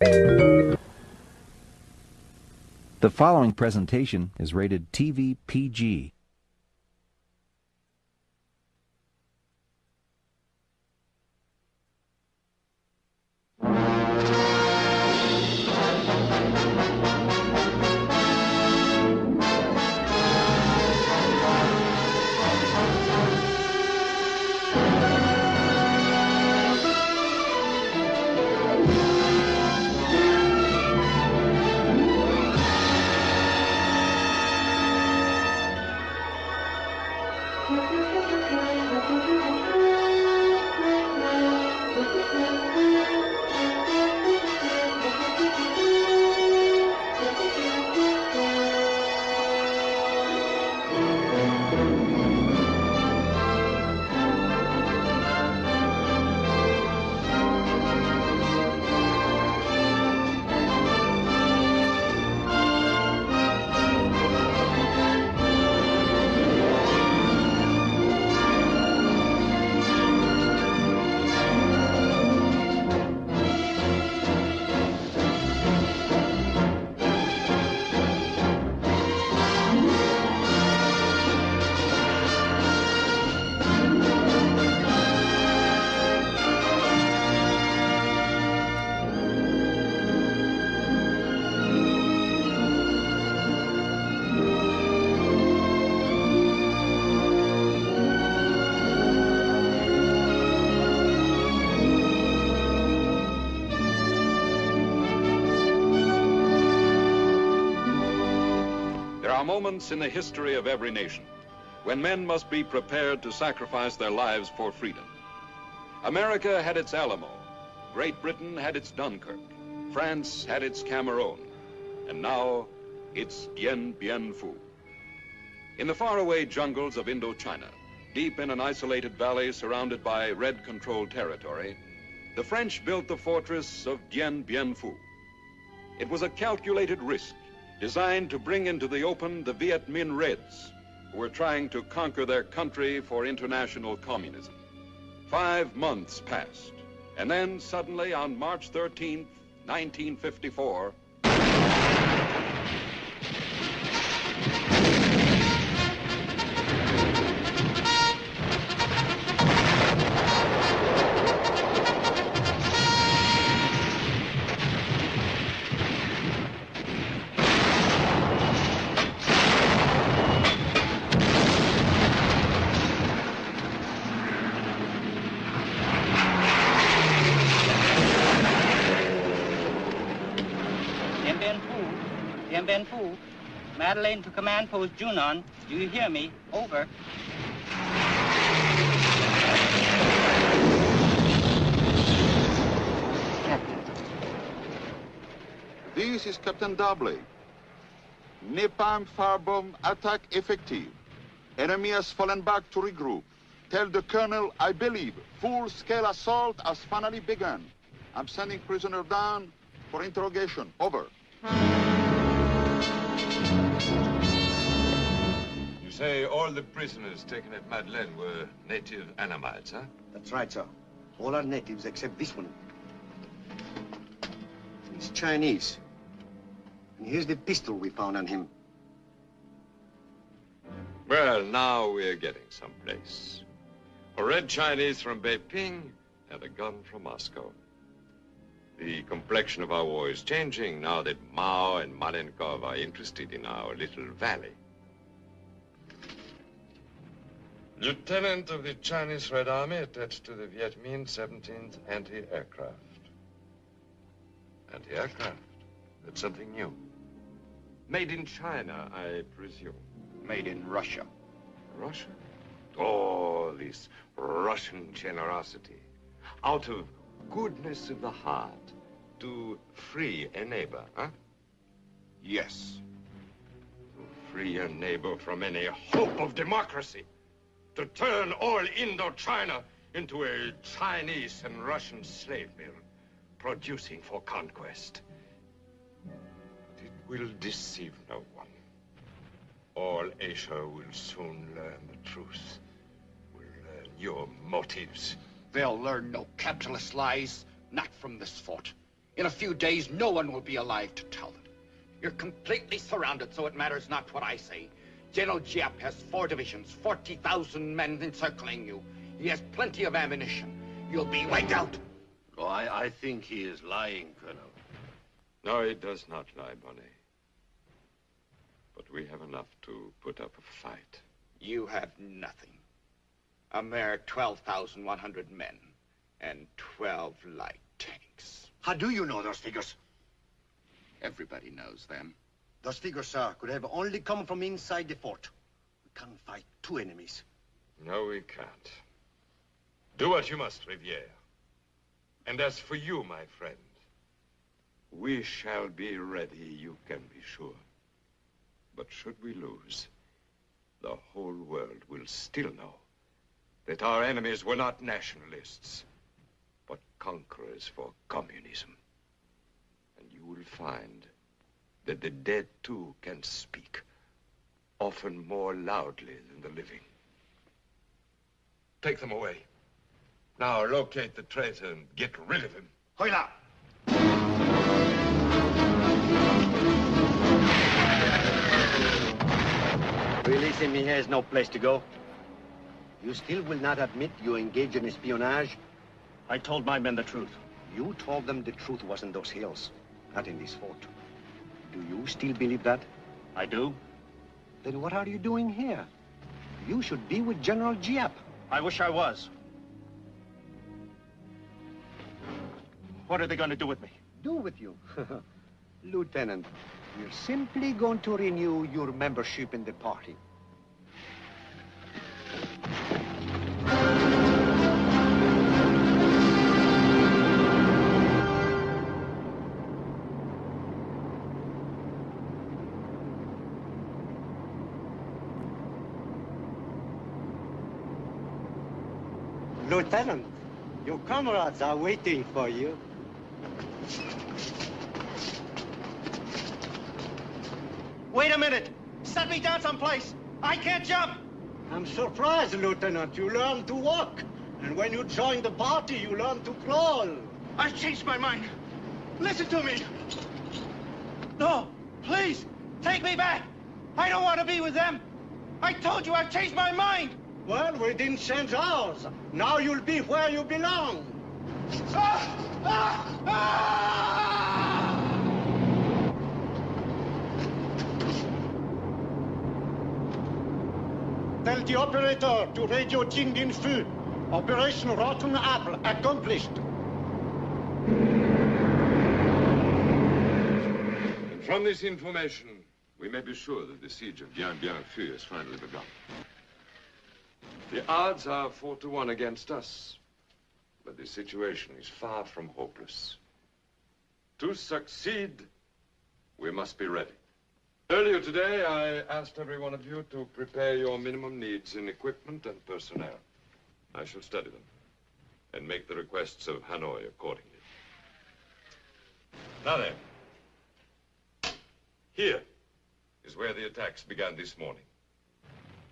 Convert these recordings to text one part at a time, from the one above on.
The following presentation is rated TV PG. Moments in the history of every nation when men must be prepared to sacrifice their lives for freedom. America had its Alamo. Great Britain had its Dunkirk. France had its Camerone. And now it's Dien Bien Phu. In the faraway jungles of Indochina, deep in an isolated valley surrounded by red-controlled territory, the French built the fortress of Dien Bien Phu. It was a calculated risk designed to bring into the open the Viet Minh Reds, who were trying to conquer their country for international communism. Five months passed, and then suddenly on March 13th, 1954, Phu, Madeleine to command post Junon. Do you hear me? Over. This is Captain Darbley. Napalm firebomb attack effective. Enemy has fallen back to regroup. Tell the colonel, I believe, full-scale assault has finally begun. I'm sending prisoner down for interrogation. Over. Say all the prisoners taken at Madeleine were native Annamites, huh? That's right, sir. All are natives except this one. He's Chinese. And here's the pistol we found on him. Well, now we're getting someplace. A red Chinese from Beiping and a gun from Moscow. The complexion of our war is changing now that Mao and Malenkov are interested in our little valley. Lieutenant of the Chinese Red Army attached to the Viet Minh 17th Anti-Aircraft. Anti-aircraft? That's something new. Made in China, I presume. Made in Russia. Russia? Oh, this Russian generosity. Out of goodness of the heart to free a neighbor, huh? Yes. To free a neighbor from any hope of democracy. To turn all Indochina into a Chinese and Russian slave mill, producing for conquest. But it will deceive no one. All Asia will soon learn the truth. Will learn your motives. They'll learn no capitalist lies, not from this fort. In a few days, no one will be alive to tell them. You're completely surrounded, so it matters not what I say. General Giap has four divisions, 40,000 men encircling you. He has plenty of ammunition. You'll be wiped out. Oh, I, I think he is lying, Colonel. No, he does not lie, Bonnet. But we have enough to put up a fight. You have nothing. A mere 12,100 men and 12 light tanks. How do you know those figures? Everybody knows them. Those figures, sir, could have only come from inside the fort. We can't fight two enemies. No, we can't. Do what you must, Riviere. And as for you, my friend, we shall be ready, you can be sure. But should we lose, the whole world will still know that our enemies were not nationalists, but conquerors for communism. And you will find that the dead, too, can speak, often more loudly than the living. Take them away. Now locate the traitor and get rid of him. Hoila! Release him, he has no place to go. You still will not admit you engaged in espionage? I told my men the truth. You told them the truth was in those hills, not in this fort. Do you still believe that? I do. Then what are you doing here? You should be with General Giap. I wish I was. What are they going to do with me? Do with you? Lieutenant, we're simply going to renew your membership in the party. Lieutenant, your comrades are waiting for you. Wait a minute! Set me down someplace! I can't jump! I'm surprised, Lieutenant. You learn to walk. And when you join the party, you learn to crawl. I've changed my mind. Listen to me. No, please, take me back. I don't want to be with them. I told you I've changed my mind. Well, we didn't change ours. Now you'll be where you belong. Ah! Ah! Ah! Tell the operator to radio Jing Din Fu. Operation Rotten Apple accomplished. And from this information, we may be sure that the siege of Bien Bien has finally begun. The odds are four to one against us, but the situation is far from hopeless. To succeed, we must be ready. Earlier today, I asked every one of you to prepare your minimum needs in equipment and personnel. I shall study them and make the requests of Hanoi accordingly. Now then, here is where the attacks began this morning.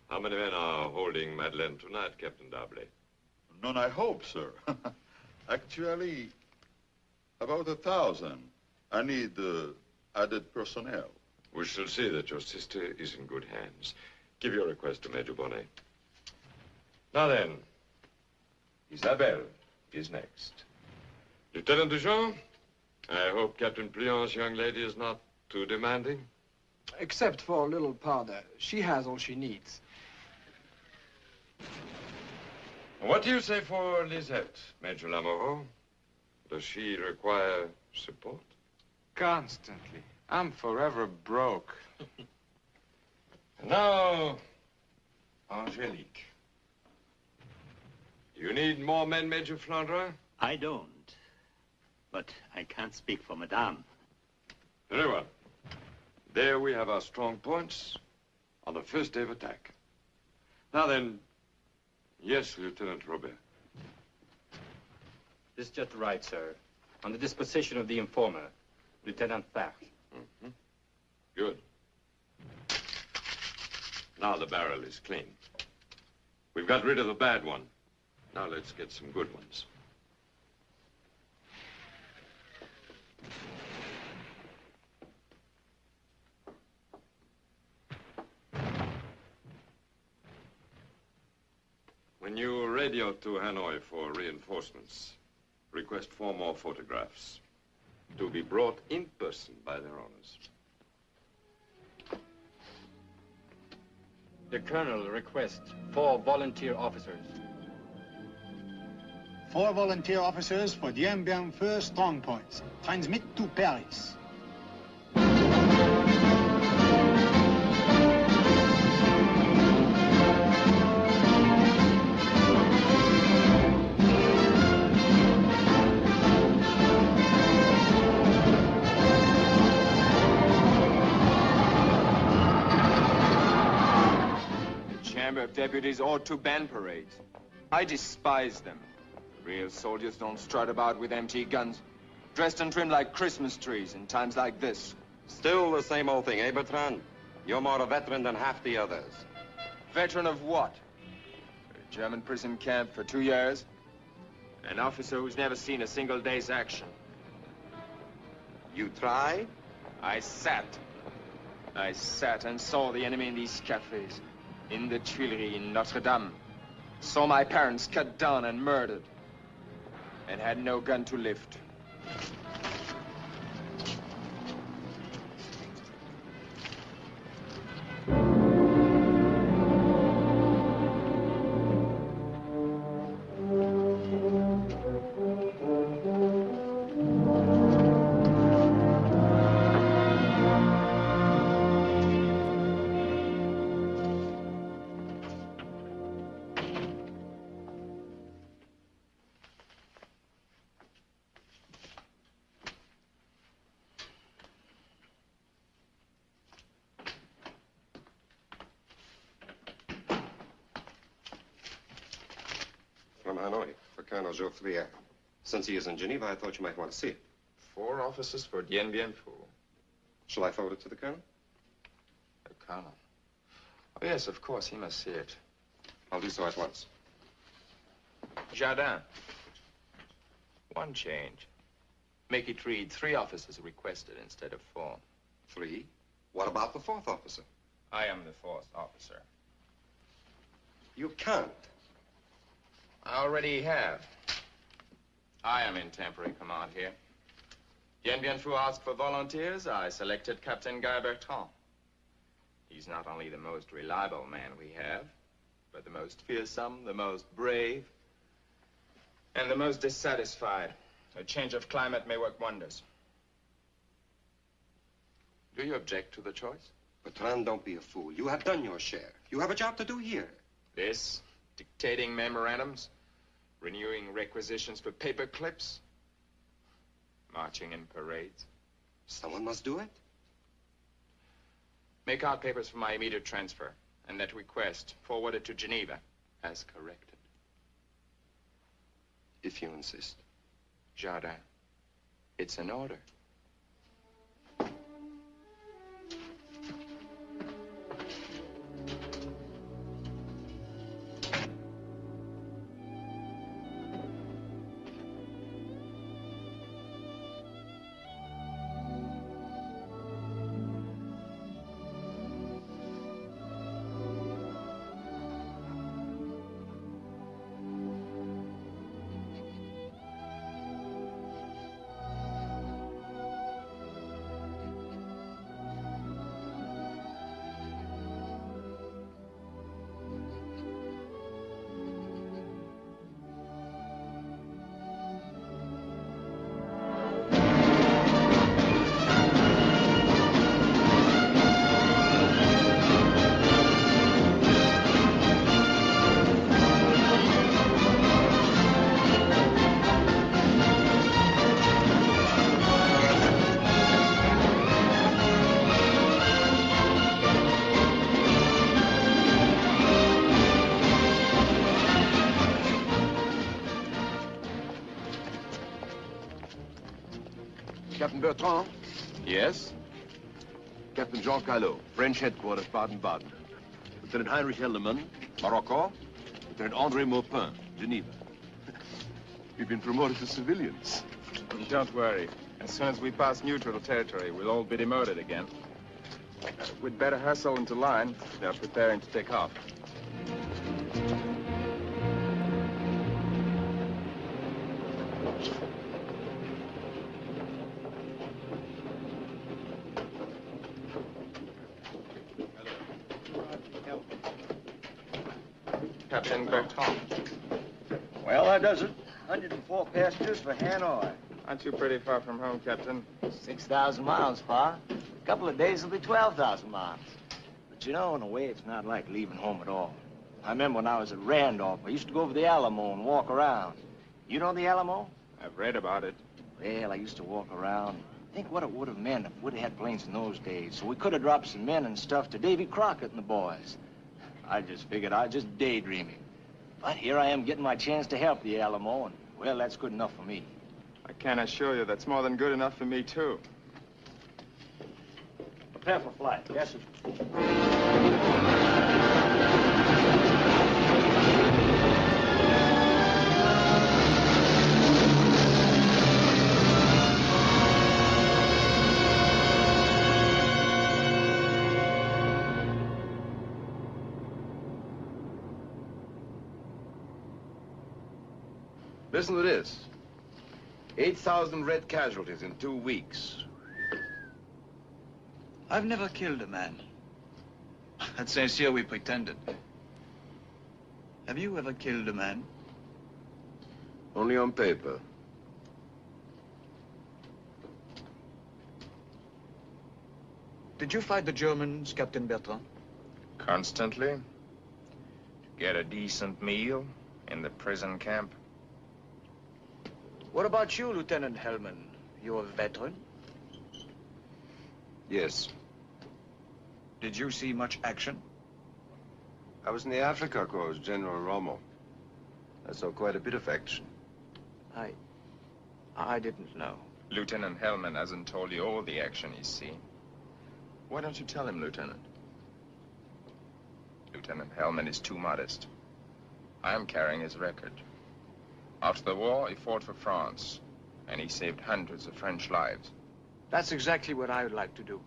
How many men are holding Madeleine tonight, Captain Darblay? None, I hope, sir. Actually, about a thousand. I need uh, added personnel. We shall see that your sister is in good hands. Give your request to Major Bonnet. Now then, Isabelle is next. Lieutenant Duchamp, I hope Captain Pliant's young lady is not too demanding. Except for a little powder. She has all she needs. What do you say for Lisette, Major Lamoureux? Does she require support? Constantly. I'm forever broke. Now, Angelique. Do you need more men, Major Flandre? I don't. But I can't speak for Madame. Very well. There we have our strong points on the first day of attack. Now then, yes, Lieutenant Robert. This is just right, sir. On the disposition of the informer, Lieutenant Farge. Mm-hmm. Good. Now the barrel is clean. We've got rid of the bad one. Now let's get some good ones. When you radio to Hanoi for reinforcements, request four more photographs to be brought in person by their owners. The Colonel requests four volunteer officers. Four volunteer officers for Dien Bien Phu strong points. Transmit to Paris. Deputies ought to ban parades. I despise them. Real soldiers don't strut about with empty guns, dressed and trimmed like Christmas trees in times like this. Still the same old thing, eh, Bertrand? You're more a veteran than half the others. Veteran of what? A German prison camp for two years? An officer who's never seen a single day's action. You try? I sat. I sat and saw the enemy in these cafes. In the Tuileries, in Notre Dame. Saw my parents cut down and murdered. And had no gun to lift. Colonel Geoffrier. Since he is in Geneva, I thought you might want to see it. Four officers for Dien Bien Phu. Shall I forward it to the Colonel? The Colonel. Oh, yes, of course, he must see it. I'll do so at once. Jardin. One change. Make it read three officers requested instead of four. Three? What about the fourth officer? I am the fourth officer. You can't. I already have. I am in temporary command here. Dien Bien Phu asked for volunteers. I selected Captain Guy Bertrand. He's not only the most reliable man we have, but the most fearsome, the most brave, and the most dissatisfied. A change of climate may work wonders. Do you object to the choice? Bertrand, don't be a fool. You have done your share. You have a job to do here. This, dictating memorandums, renewing requisitions for paper clips, marching in parades. Someone must do it. Make out papers for my immediate transfer, and that request forwarded to Geneva as corrected. If you insist. Jardin, it's an order. Captain Bertrand? Yes? Captain Jean Callot, French headquarters, Baden-Baden. Lieutenant Heinrich Helderman, Morocco. Lieutenant Andre Maupin, Geneva. We've been promoted to civilians. Don't worry. As soon as we pass neutral territory, we'll all be demoted again. Uh, we'd better hustle into line. They're preparing to take off. Well, that does it. 104 passengers for Hanoi. Aren't you pretty far from home, Captain? 6,000 miles, Pa. A couple of days will be 12,000 miles. But you know, in a way, it's not like leaving home at all. I remember when I was at Randolph, I used to go over the Alamo and walk around. You know the Alamo? I've read about it. Well, I used to walk around. Think what it would have meant if we'd have had planes in those days. So we could have dropped some men and stuff to Davy Crockett and the boys. I just figured I was just daydreaming. But here I am getting my chance to help the Alamo, and, well, that's good enough for me. I can assure you that's more than good enough for me, too. Prepare for flight. Yes, sir. Listen to this. 8,000 red casualties in two weeks. I've never killed a man. At Saint Cyr, we pretended. Have you ever killed a man? Only on paper. Did you fight the Germans, Captain Bertrand? Constantly. To get a decent meal in the prison camp. What about you, Lieutenant Heldman? You're a veteran. Yes. Did you see much action? I was in the Afrika Korps, General Rommel. I saw quite a bit of action. I... I didn't know. Lieutenant Heldman hasn't told you all the action he's seen. Why don't you tell him, Lieutenant? Lieutenant Heldman is too modest. I am carrying his record. After the war, he fought for France, and he saved hundreds of French lives. That's exactly what I would like to do.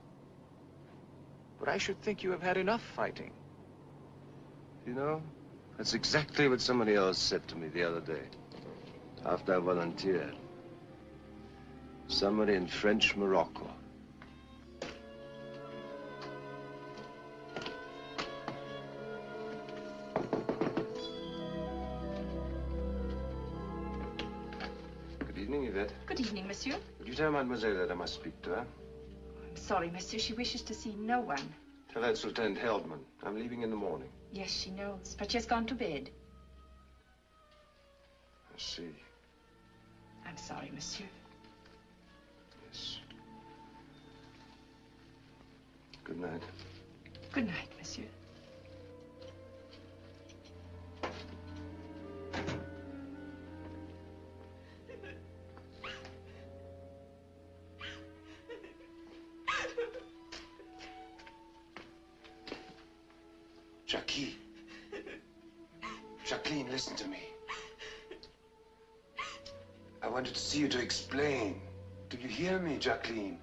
But I should think you have had enough fighting. You know, that's exactly what somebody else said to me the other day. After I volunteered. Somebody in French Morocco. Good evening, monsieur. Would you tell mademoiselle that I must speak to her? I'm sorry, monsieur. She wishes to see no one. Tell her it's Lieutenant Heldman. I'm leaving in the morning. Yes, she knows, but she has gone to bed. I see. I'm sorry, monsieur. Yes. Good night. Good night, monsieur. Listen to me. I wanted to see you to explain. Do you hear me, Jacqueline?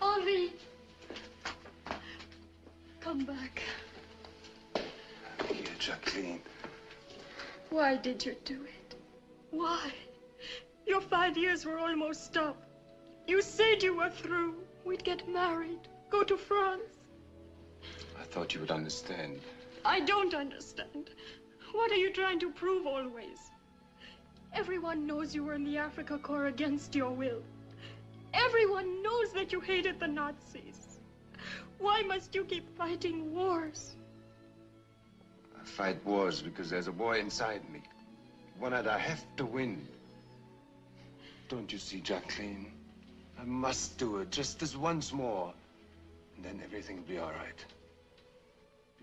Henri! Come back. Here, Jacqueline. Why did you do it? Why? Your five years were almost up. You said you were through. We'd get married, go to France. I thought you would understand. I don't understand. What are you trying to prove always? Everyone knows you were in the Afrika Korps against your will. Everyone knows that you hated the Nazis. Why must you keep fighting wars? I fight wars because there's a war inside me. One that I have to win. Don't you see, Jacqueline? I must do it just this once more. And then everything will be all right.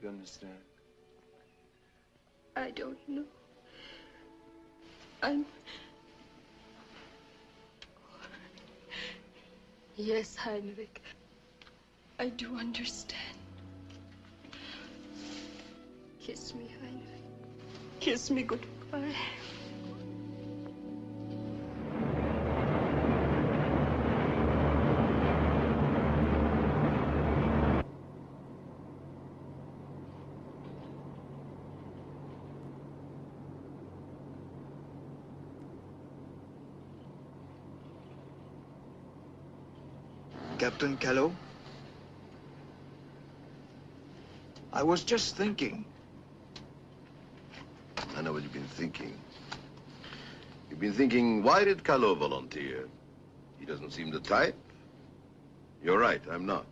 You understand? I don't know. I'm. Yes, Heinrich. I do understand. Kiss me, Heinrich. Kiss me goodbye. Captain Callow? I was just thinking. I know what you've been thinking. You've been thinking, why did Callow volunteer? He doesn't seem the type. You're right, I'm not.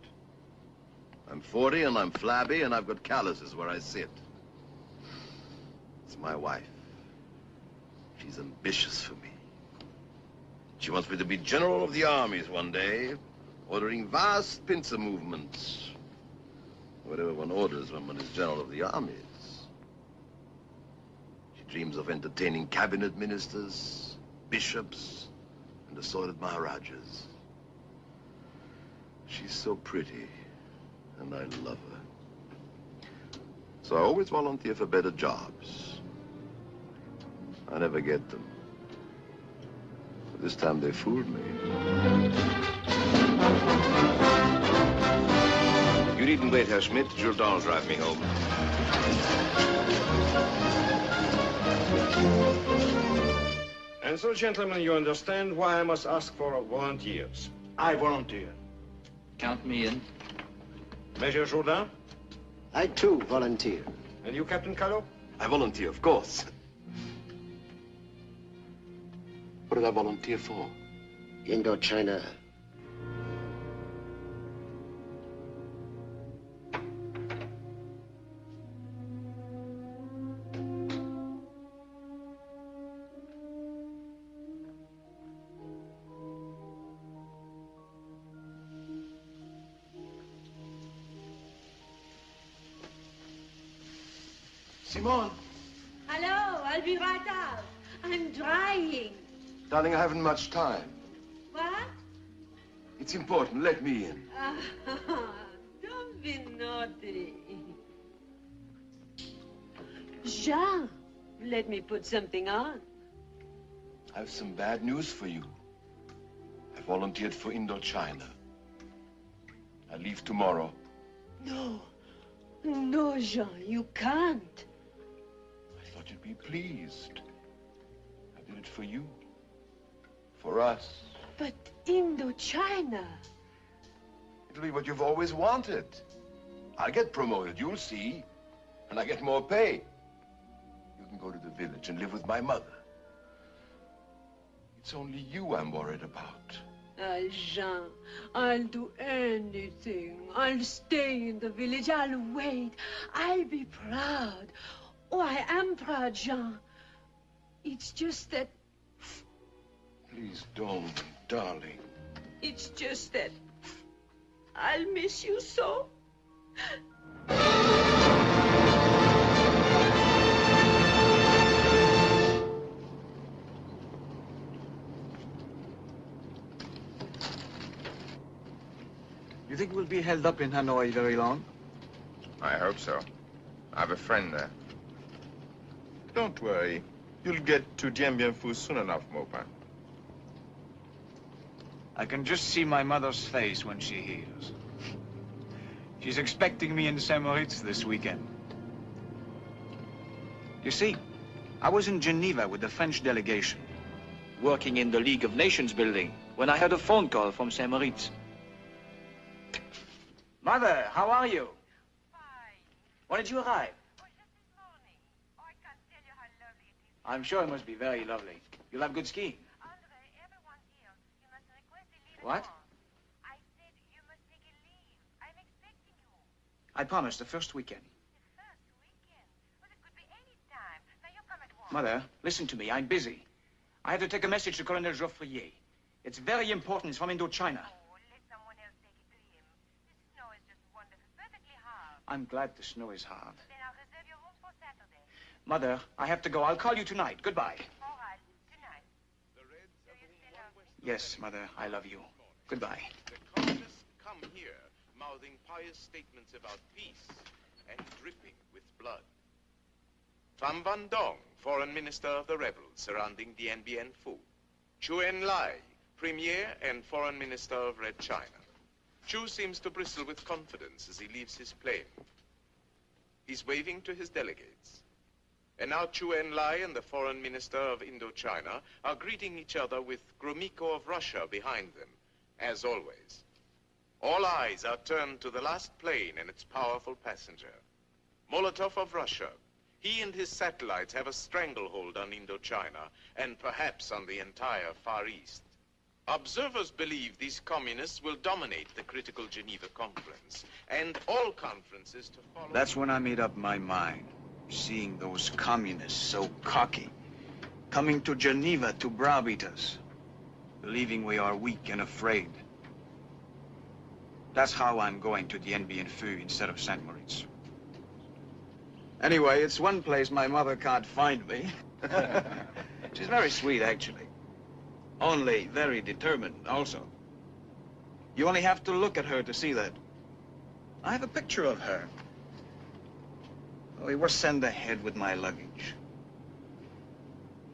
I'm 40 and I'm flabby and I've got calluses where I sit. It's my wife. She's ambitious for me. She wants me to be general of the armies one day, ordering vast pincer movements. Whatever one orders when one is general of the armies. She dreams of entertaining cabinet ministers, bishops, and assorted maharajas. She's so pretty, and I love her. So I always volunteer for better jobs. I never get them. But this time they fooled me. You needn't wait, Herr Schmidt. Jourdan will drive me home. And so, gentlemen, you understand why I must ask for volunteers. I volunteer. Count me in. Major Jourdan? I too volunteer. And you, Captain Callow? I volunteer, of course. What did I volunteer for? Indochina. Darling, I haven't much time. What? It's important. Let me in. Ah, don't be naughty. Jean, let me put something on. I have some bad news for you. I volunteered for Indochina. I leave tomorrow. No. No, Jean, you can't. I thought you'd be pleased. I did it for you. For us. But Indochina. It'll be what you've always wanted. I'll get promoted, you'll see. And I get more pay. You can go to the village and live with my mother. It's only you I'm worried about. Ah, Jean, I'll do anything. I'll stay in the village. I'll wait. I'll be proud. Oh, I am proud, Jean. It's just that, Please don't, darling. it's just that I'll miss you so. You think we'll be held up in Hanoi very long? I hope so. I have a friend there. Don't worry. You'll get to Dien Bien Phu soon enough, Maupin. I can just see my mother's face when she hears. She's expecting me in St. Moritz this weekend. You see, I was in Geneva with the French delegation, working in the League of Nations building, when I had a phone call from St. Moritz. Mother, how are you? Fine. When did you arrive? Oh, this morning. Oh, I can tell you how lovely it is. I'm sure it must be very lovely. You'll have good skiing. What? I said you must take a leave. I'm expecting you. I promise, the first weekend. The first weekend? Well, it could be any time. Now you come at once. Mother, listen to me. I'm busy. I have to take a message to Colonel Joffrier. It's very important. It's from Indochina. Oh, let someone else take it to him. The snow is just wonderful. Perfectly hard. I'm glad the snow is hard. Then I'll reserve your rooms for Saturday. Mother, I have to go. I'll call you tonight. Goodbye. Yes, Mother, I love you. Goodbye. The Colonists come here mouthing pious statements about peace and dripping with blood. Pham Van Dong, Foreign Minister of the rebels surrounding Dien Bien Phu. Chu Enlai, Premier and Foreign Minister of Red China. Chu seems to bristle with confidence as he leaves his plane. He's waving to his delegates. And now Chu Enlai and the Foreign Minister of Indochina are greeting each other with Gromyko of Russia behind them, as always. All eyes are turned to the last plane and its powerful passenger. Molotov of Russia. He and his satellites have a stranglehold on Indochina and perhaps on the entire Far East. Observers believe these communists will dominate the critical Geneva conference and all conferences to follow. That's when I made up my mind. Seeing those communists so cocky, coming to Geneva to browbeat us, believing we are weak and afraid. That's how I'm going to Dien Bien Phu instead of St. Moritz. Anyway, it's one place my mother can't find me. She's very sweet, actually. Only very determined, also. You only have to look at her to see that. I have a picture of her. Oh, we were sent ahead with my luggage.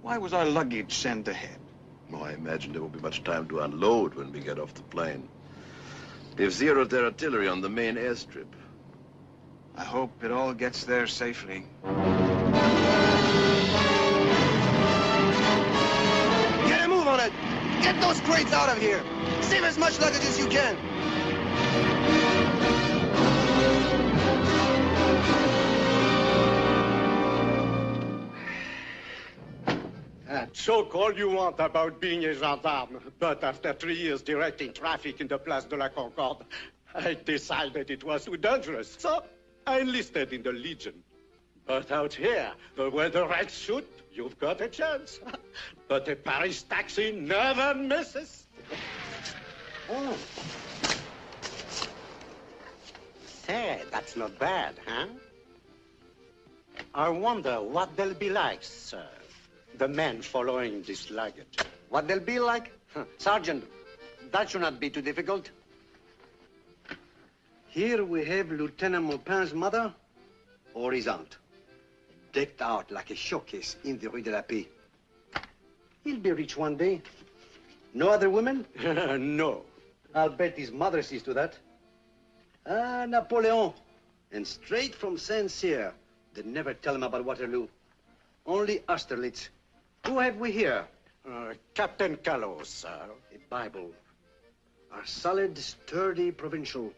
Why was our luggage sent ahead? Oh, I imagine there won't be much time to unload when we get off the plane. They've zeroed their artillery on the main airstrip. I hope it all gets there safely. Get a move on it! Get those crates out of here! Save as much luggage as you can! Uh, Joke all you want about being a gendarme, but after three years directing traffic in the Place de la Concorde, I decided it was too dangerous, so I enlisted in the Legion. But out here, where the Reds shoot, you've got a chance. but a Paris taxi never misses. Oh. Say, that's not bad, huh? I wonder what they'll be like, sir. The men following this luggage. What they'll be like? Sergeant, that should not be too difficult. Here we have Lieutenant Maupin's mother or his aunt, decked out like a showcase in the Rue de la Paix. He'll be rich one day. No other women? no. I'll bet his mother sees to that. Ah, Napoleon. And straight from Saint-Cyr. They never tell him about Waterloo. Only Austerlitz. Who have we here? Uh, Captain Callow, sir. The Bible. A solid, sturdy provincial.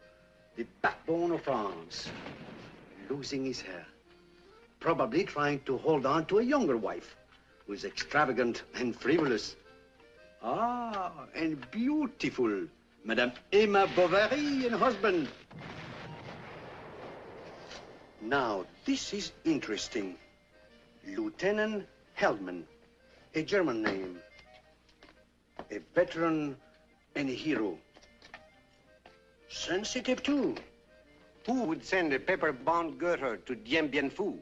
The backbone of France. Losing his hair. Probably trying to hold on to a younger wife who is extravagant and frivolous. Ah, and beautiful. Madame Emma Bovary and husband. Now, this is interesting. Lieutenant Heldman, a German name. A veteran and a hero. Sensitive, too. Who would send a paper-bound Goethe to Dien Bien Phu?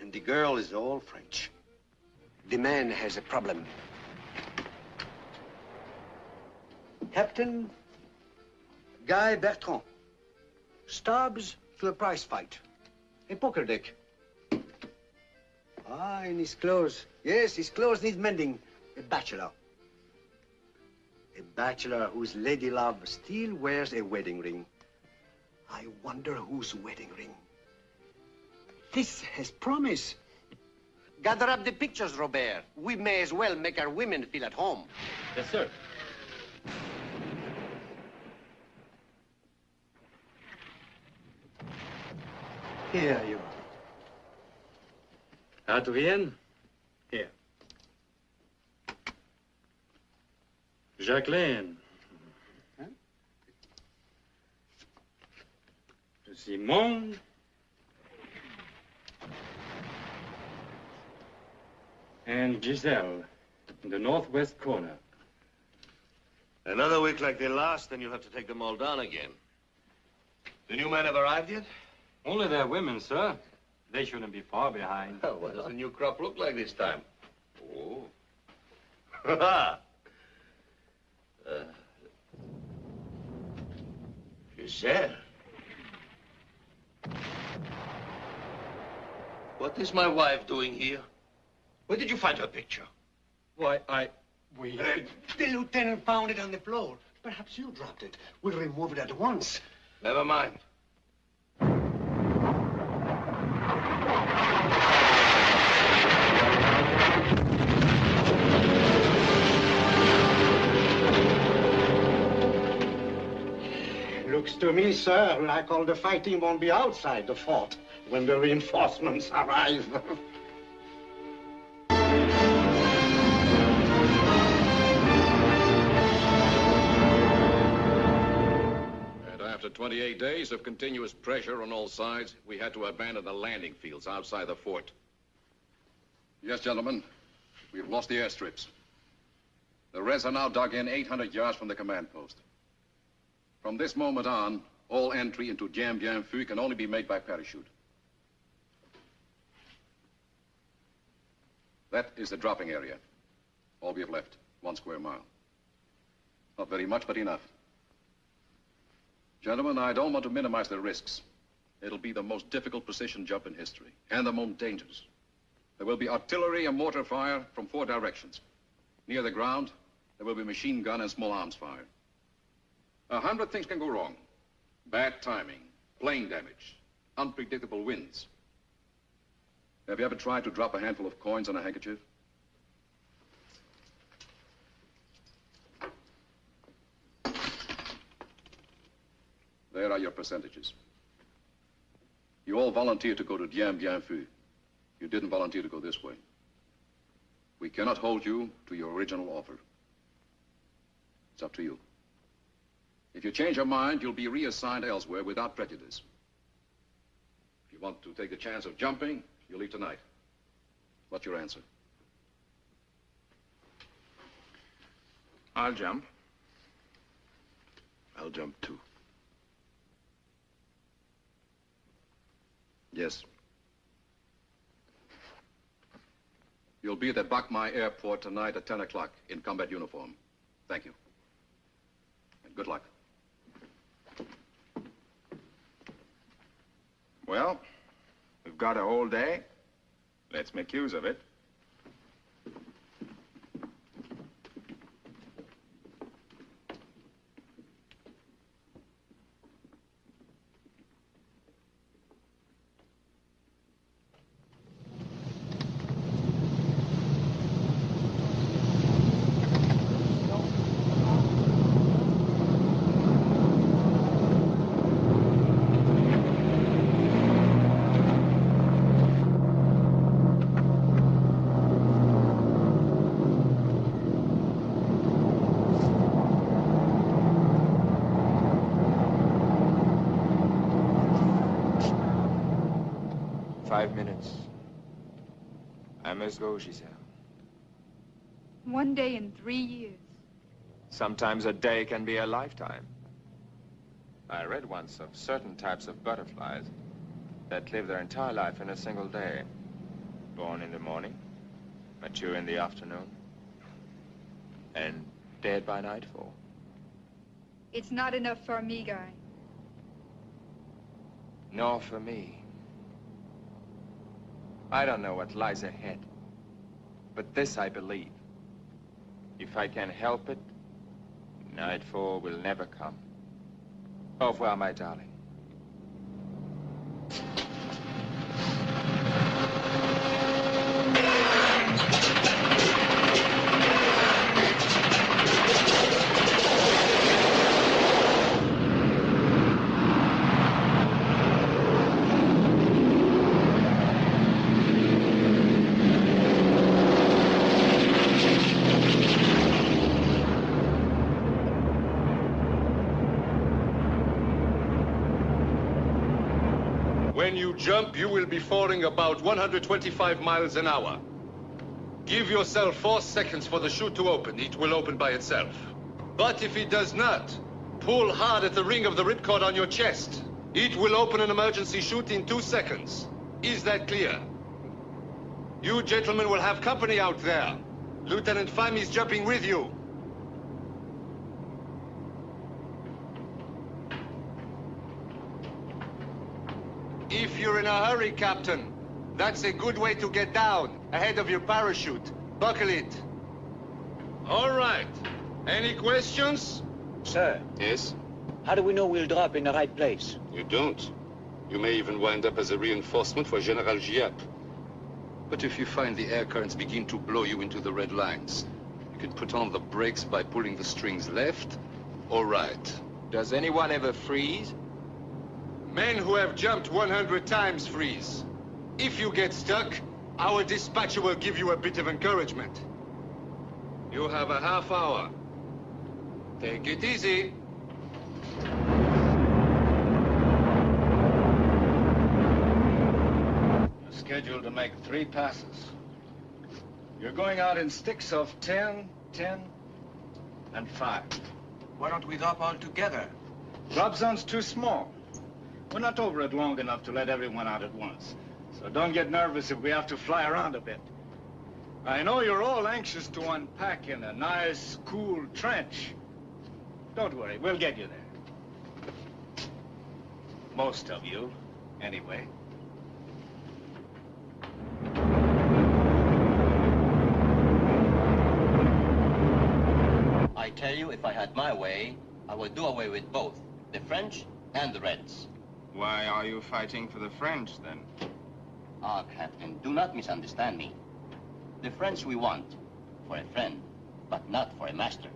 And the girl is all French. The man has a problem. Captain Guy Bertrand. Stabs to a prize fight. A poker deck. Ah, in his clothes. Yes, his clothes need mending. A bachelor. A bachelor whose lady love still wears a wedding ring. I wonder whose wedding ring. This has promise. Gather up the pictures, Robert. We may as well make our women feel at home. Yes, sir. Here you are. Adrienne, here. Jacqueline. Simone. And Giselle, in the northwest corner. Another week like the last, then you'll have to take them all down again. The new men have arrived yet? Only their women, sir. They shouldn't be far behind. Oh, what does the new crop look like this time? Oh. uh, Giselle. What is my wife doing here? Where did you find her picture? Why, I... We... The lieutenant found it on the floor. Perhaps you dropped it. We'll remove it at once. Never mind. To me, sir, like all the fighting won't be outside the fort when the reinforcements arrive. And after 28 days of continuous pressure on all sides, we had to abandon the landing fields outside the fort. Yes, gentlemen, we've lost the airstrips. The Reds are now dug in 800 yards from the command post. From this moment on, all entry into Dien Bien Phu can only be made by parachute. That is the dropping area. All we have left, one square mile. Not very much, but enough. Gentlemen, I don't want to minimize the risks. It'll be the most difficult precision jump in history, and the most dangerous. There will be artillery and mortar fire from four directions. Near the ground, there will be machine gun and small arms fire. A hundred things can go wrong. Bad timing, plane damage, unpredictable winds. Have you ever tried to drop a handful of coins on a handkerchief? There are your percentages. You all volunteered to go to Dien Bien Phu. You didn't volunteer to go this way. We cannot hold you to your original offer. It's up to you. If you change your mind, you'll be reassigned elsewhere without prejudice. If you want to take the chance of jumping, you'll leave tonight. What's your answer? I'll jump. I'll jump too. Yes. You'll be at the Bach Mai Airport tonight at 10 o'clock in combat uniform. Thank you. And good luck. Well, we've got a whole day. Let's make use of it. Five minutes. I must go, Giselle. One day in three years. Sometimes a day can be a lifetime. I read once of certain types of butterflies that live their entire life in a single day. Born in the morning, mature in the afternoon, and dead by nightfall. It's not enough for me, Guy. Nor for me. I don't know what lies ahead. But this I believe. If I can help it, nightfall will never come. Au revoir, my darling. When you falling about 125 miles an hour. Give yourself four seconds for the chute to open. It will open by itself. But if it does not, pull hard at the ring of the ripcord on your chest. It will open an emergency chute in two seconds. Is that clear? You gentlemen will have company out there. Lieutenant Pham is jumping with you. If you're in a hurry, Captain, that's a good way to get down, ahead of your parachute. Buckle it. All right. Any questions? Sir. Yes? How do we know we'll drop in the right place? You don't. You may even wind up as a reinforcement for General Giap. But if you find the air currents begin to blow you into the red lines, you can put on the brakes by pulling the strings left or right. Does anyone ever freeze? Men who have jumped 100 times freeze. If you get stuck, our dispatcher will give you a bit of encouragement. You have a half hour. Take it easy. You're scheduled to make three passes. You're going out in sticks of 10, 10, and 5. Why don't we drop all together? Drop zone's too small. We're not over it long enough to let everyone out at once. So don't get nervous if we have to fly around a bit. I know you're all anxious to unpack in a nice, cool trench. Don't worry, we'll get you there. Most of you, anyway. I tell you, if I had my way, I would do away with both, the French and the Reds. Why are you fighting for the French, then? Ah, Captain, do not misunderstand me. The French we want for a friend, but not for a master.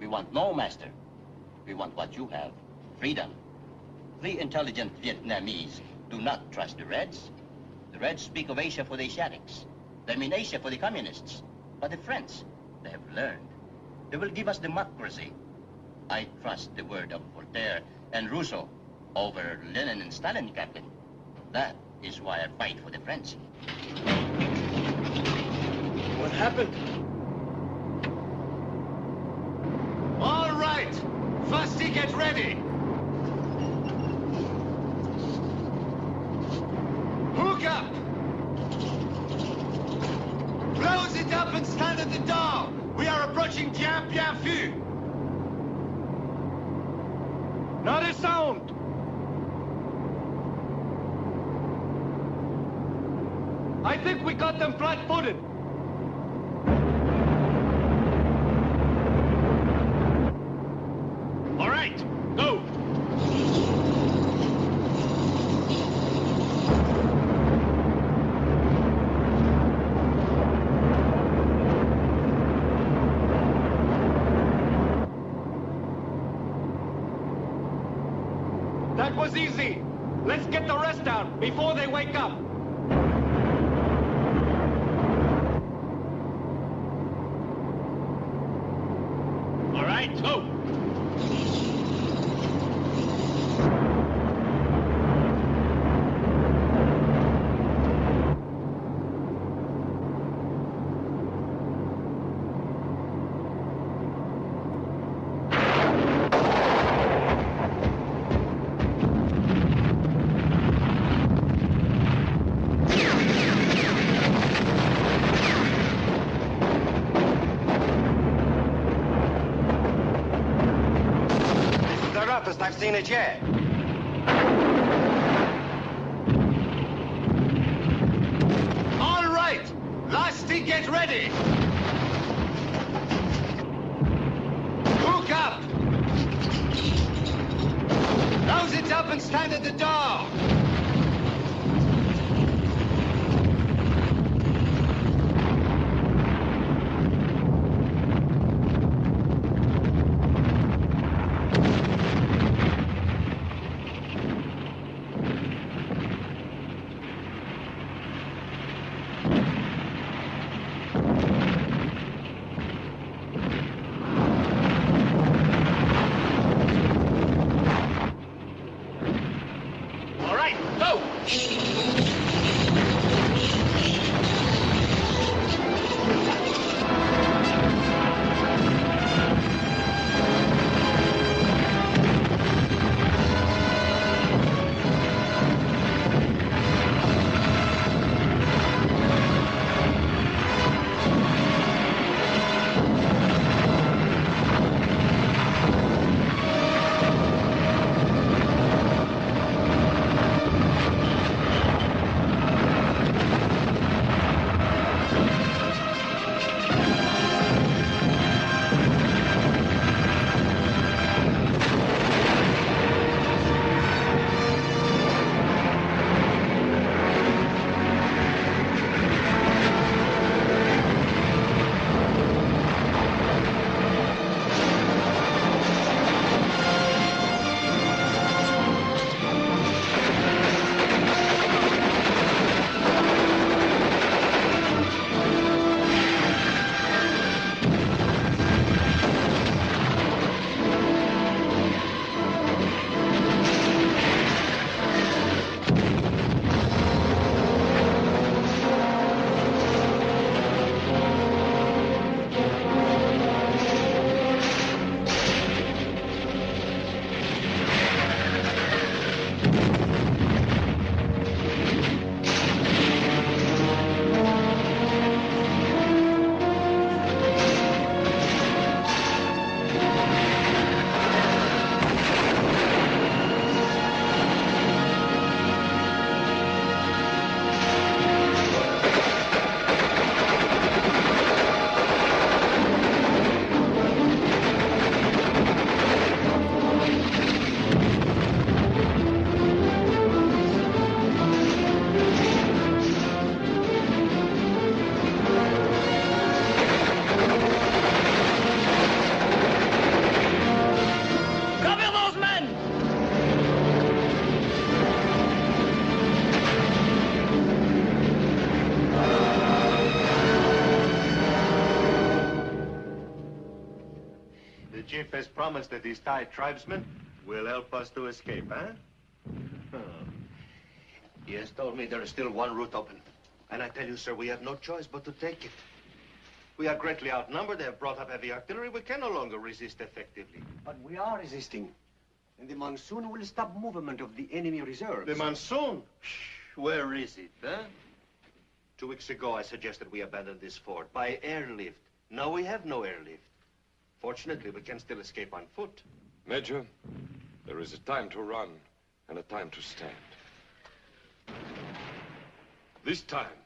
We want no master. We want what you have, freedom. The intelligent Vietnamese do not trust the Reds. The Reds speak of Asia for the Asiatics. They mean Asia for the communists. But the French, they have learned. They will give us democracy. I trust the word of Voltaire and Rousseau over Lenin and Stalin, Captain. That is why I fight for the French. What happened? All right! Fusty, get ready! Hook up! Close it up and stand at the door! We are approaching Dien Bien Phu! Not a sound! I think we got them flat-footed. All right, go! That was easy. Let's get the rest out before they wake up. All right, go. This is the roughest I've seen it yet. Chief has promised that these Thai tribesmen will help us to escape, huh? He has told me there is still one route open. And I tell you, sir, we have no choice but to take it. We are greatly outnumbered. They have brought up heavy artillery. We can no longer resist effectively. But we are resisting. And the monsoon will stop movement of the enemy reserves. The monsoon? Where is it, huh? Two weeks ago, I suggested we abandon this fort by airlift. Now we have no airlift. Fortunately, we can still escape on foot. Major, there is a time to run and a time to stand. This time,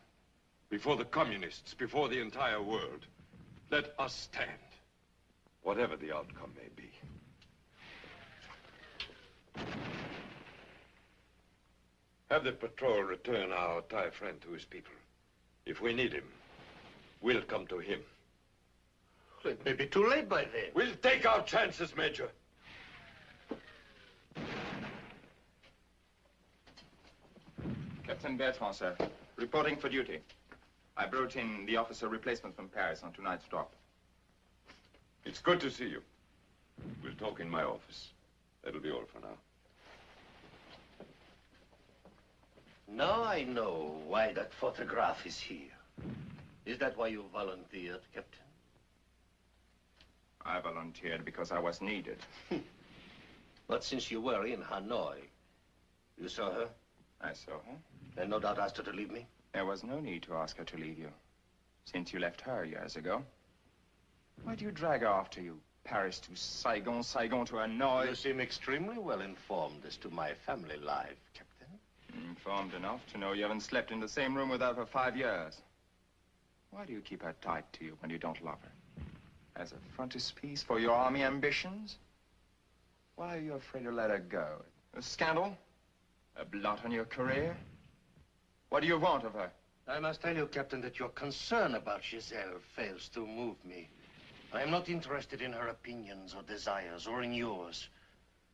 before the communists, before the entire world, let us stand, whatever the outcome may be. Have the patrol return our Thai friend to his people. If we need him, we'll come to him. It may be too late by then. We'll take our chances, Major. Captain Bertrand, sir. Reporting for duty. I brought in the officer replacement from Paris on tonight's drop. It's good to see you. We'll talk in my office. That'll be all for now. Now I know why that photograph is here. Is that why you volunteered, Captain? I volunteered because I was needed. But since you were in Hanoi, you saw her? I saw her. And no doubt asked her to leave me? There was no need to ask her to leave you, since you left her years ago. Why do you drag her after you? Paris to Saigon, Saigon to Hanoi. You seem extremely well informed as to my family life, Captain. Informed enough to know you haven't slept in the same room with her for five years. Why do you keep her tied to you when you don't love her? As a frontispiece for your army ambitions? Why are you afraid to let her go? A scandal? A blot on your career? What do you want of her? I must tell you, Captain, that your concern about Giselle fails to move me. I am not interested in her opinions or desires, or in yours.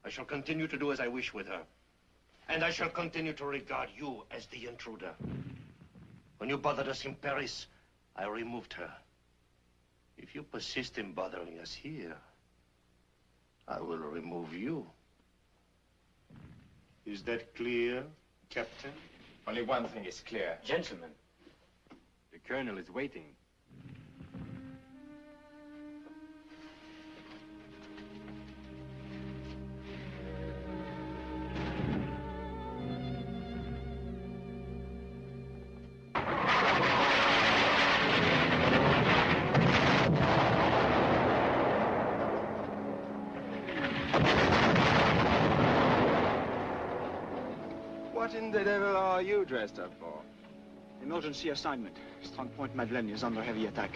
I shall continue to do as I wish with her. And I shall continue to regard you as the intruder. When you bothered us in Paris, I removed her. If you persist in bothering us here, I will remove you. Is that clear, Captain? Only one thing is clear. Gentlemen, the colonel is waiting. Dressed up for? Emergency assignment. Strong Point Madeleine is under heavy attack.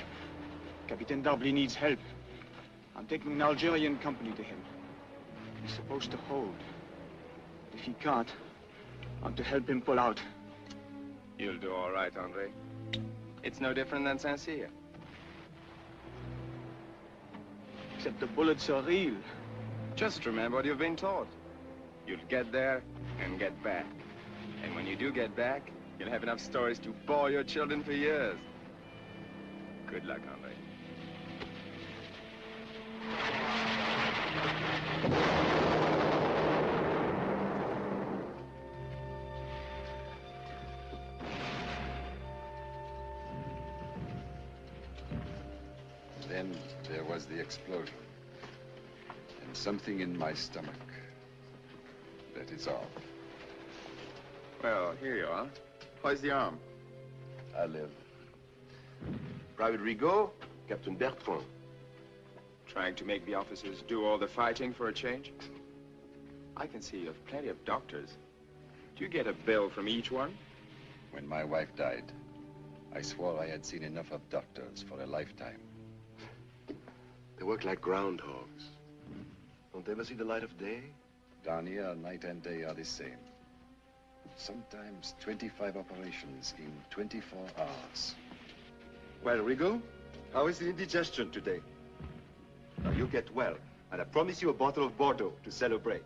Captain Darbley needs help. I'm taking an Algerian company to him. He's supposed to hold. If he can't, I'm to help him pull out. You'll do all right, Andre. It's no different than Saint-Cyr. Except the bullets are real. Just remember what you've been taught. You'll get there and get back. And when you do get back, you'll have enough stories to bore your children for years. Good luck, Andre. Then there was the explosion. And something in my stomach. That is all. Well, here you are. Where's the arm? I live. Private Rigaud, Captain Bertrand. Trying to make the officers do all the fighting for a change? I can see you have plenty of doctors. Do you get a bill from each one? When my wife died, I swore I had seen enough of doctors for a lifetime. They work like groundhogs. Don't they ever see the light of day? Down here, night and day are the same. Sometimes 25 operations in 24 hours. Well, Rigaud, how is the indigestion today? Now, you get well, and I promise you a bottle of Bordeaux to celebrate.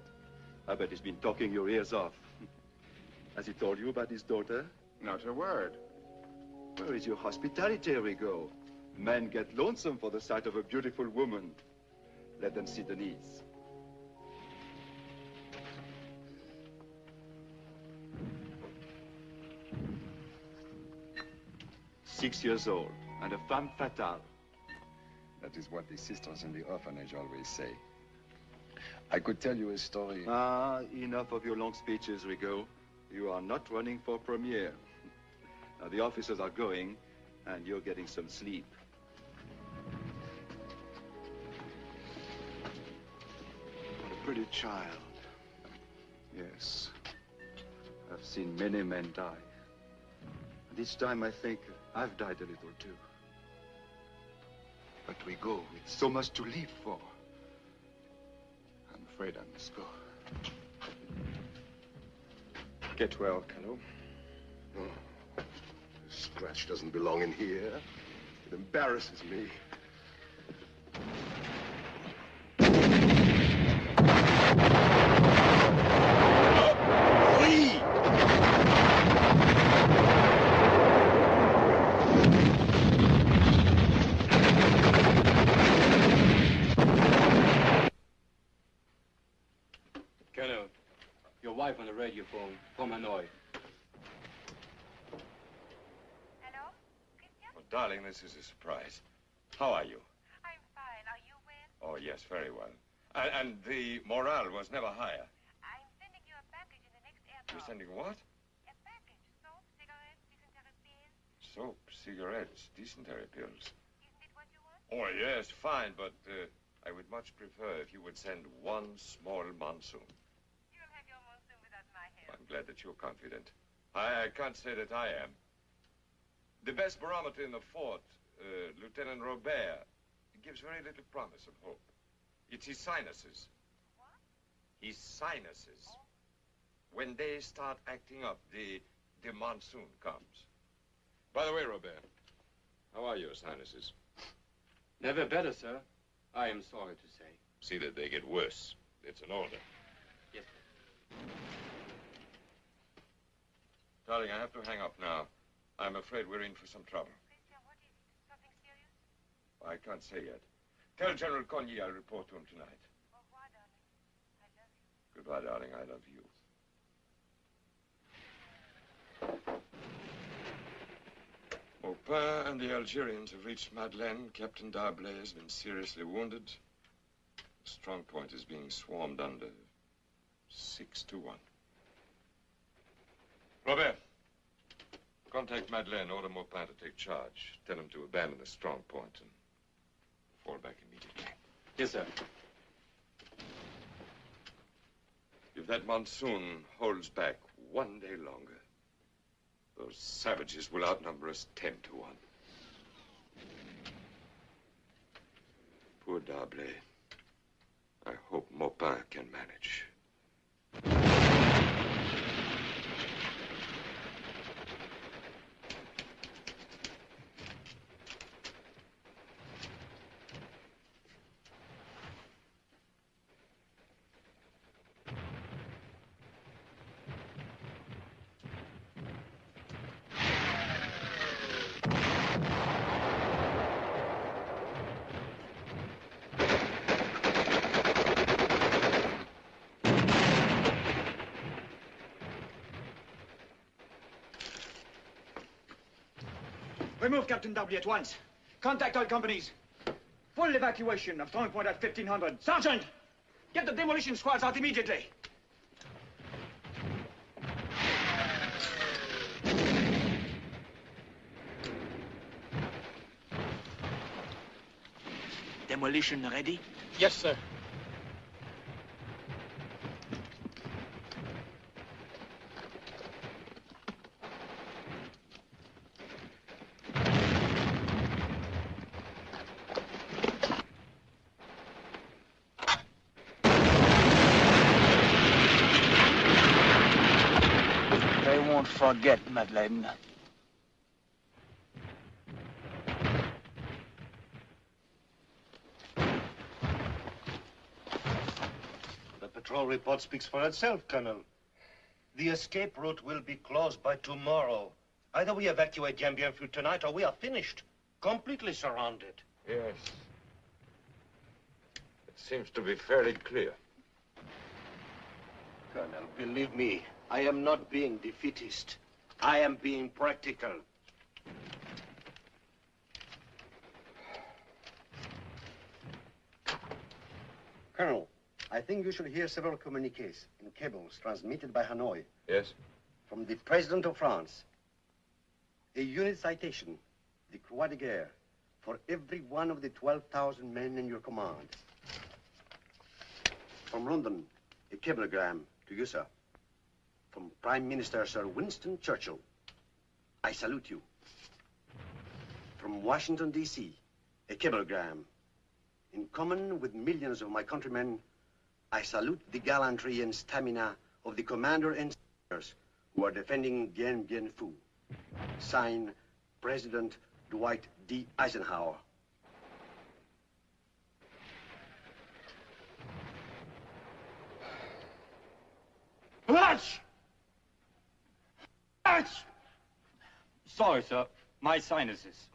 I bet he's been talking your ears off. Has he told you about his daughter? Not a word. Where is your hospitality, Rigaud? Men get lonesome for the sight of a beautiful woman. Let them see Denise. Six years old, and a femme fatale. That is what the sisters in the orphanage always say. I could tell you a story. Ah, enough of your long speeches, Rigaud. You are not running for premier. Now, the officers are going, and you're getting some sleep. What a pretty child. Yes. I've seen many men die. And each time I think I've died a little too. But we go with so much to live for. I'm afraid I must go. Get well, Callot. Oh, this scratch doesn't belong in here. It embarrasses me. Colonel, your wife on the radio phone from Hanoi. Oh, darling, this is a surprise. How are you? I'm fine. Are you well? Oh, yes, very well. And, and the morale was never higher. I'm sending you a package in the next airport. You're sending what? A package. Soap, cigarettes, dysentery pills. Soap, cigarettes, dysentery pills. Isn't it what you want? Oh, yes, fine, but uh, I would much prefer if you would send one small monsoon. You'll have your monsoon without my help. I'm glad that you're confident. I, I can't say that I am. The best barometer in the fort, uh, Lieutenant Robert, gives very little promise of hope. It's his sinuses. What? His sinuses. When they start acting up, the, the monsoon comes. By the way, Robert, how are your sinuses? Never better, sir. I am sorry to say. See that they get worse. It's an order. Yes, Darling, I have to hang up now. I'm afraid we're in for some trouble. Christian, what is it? Something serious? I can't say yet. Tell General Cogny I'll report to him tonight. Oh, Au revoir, darling. I love you. Goodbye, darling. I love you. Maupin and the Algerians have reached Madeleine. Captain D'Arblay has been seriously wounded. The strong point is being swarmed under. Six to one. Robert, contact Madeleine. Order Maupin to take charge. Tell him to abandon the strong point and fall back immediately. Yes, sir. If that monsoon holds back one day longer, those savages will outnumber us ten to one. Poor D'Arblay. I hope Maupin can manage. Remove Captain W at once. Contact all companies. Full evacuation of Strong Point at 1500. Sergeant! Get the demolition squads out immediately. Demolition ready? Yes, sir. Forget, Madeleine. The patrol report speaks for itself, Colonel. The escape route will be closed by tomorrow. Either we evacuate Dien Bien tonight or we are finished. Completely surrounded. Yes. It seems to be fairly clear. Colonel, believe me, I am not being defeatist. I am being practical. Colonel, I think you should hear several communiques in cables transmitted by Hanoi Yes? from the President of France. A unit citation, the Croix de Guerre, for every one of the 12,000 men in your command. From London, a cablegram to you, sir. Prime Minister Sir Winston Churchill. I salute you. From Washington, D.C., a cablegram. In common with millions of my countrymen, I salute the gallantry and stamina of the commander and soldiers who are defending Dien Bien Phu. Sign, President Dwight D. Eisenhower. Blanche! Sorry, sir. My sinuses.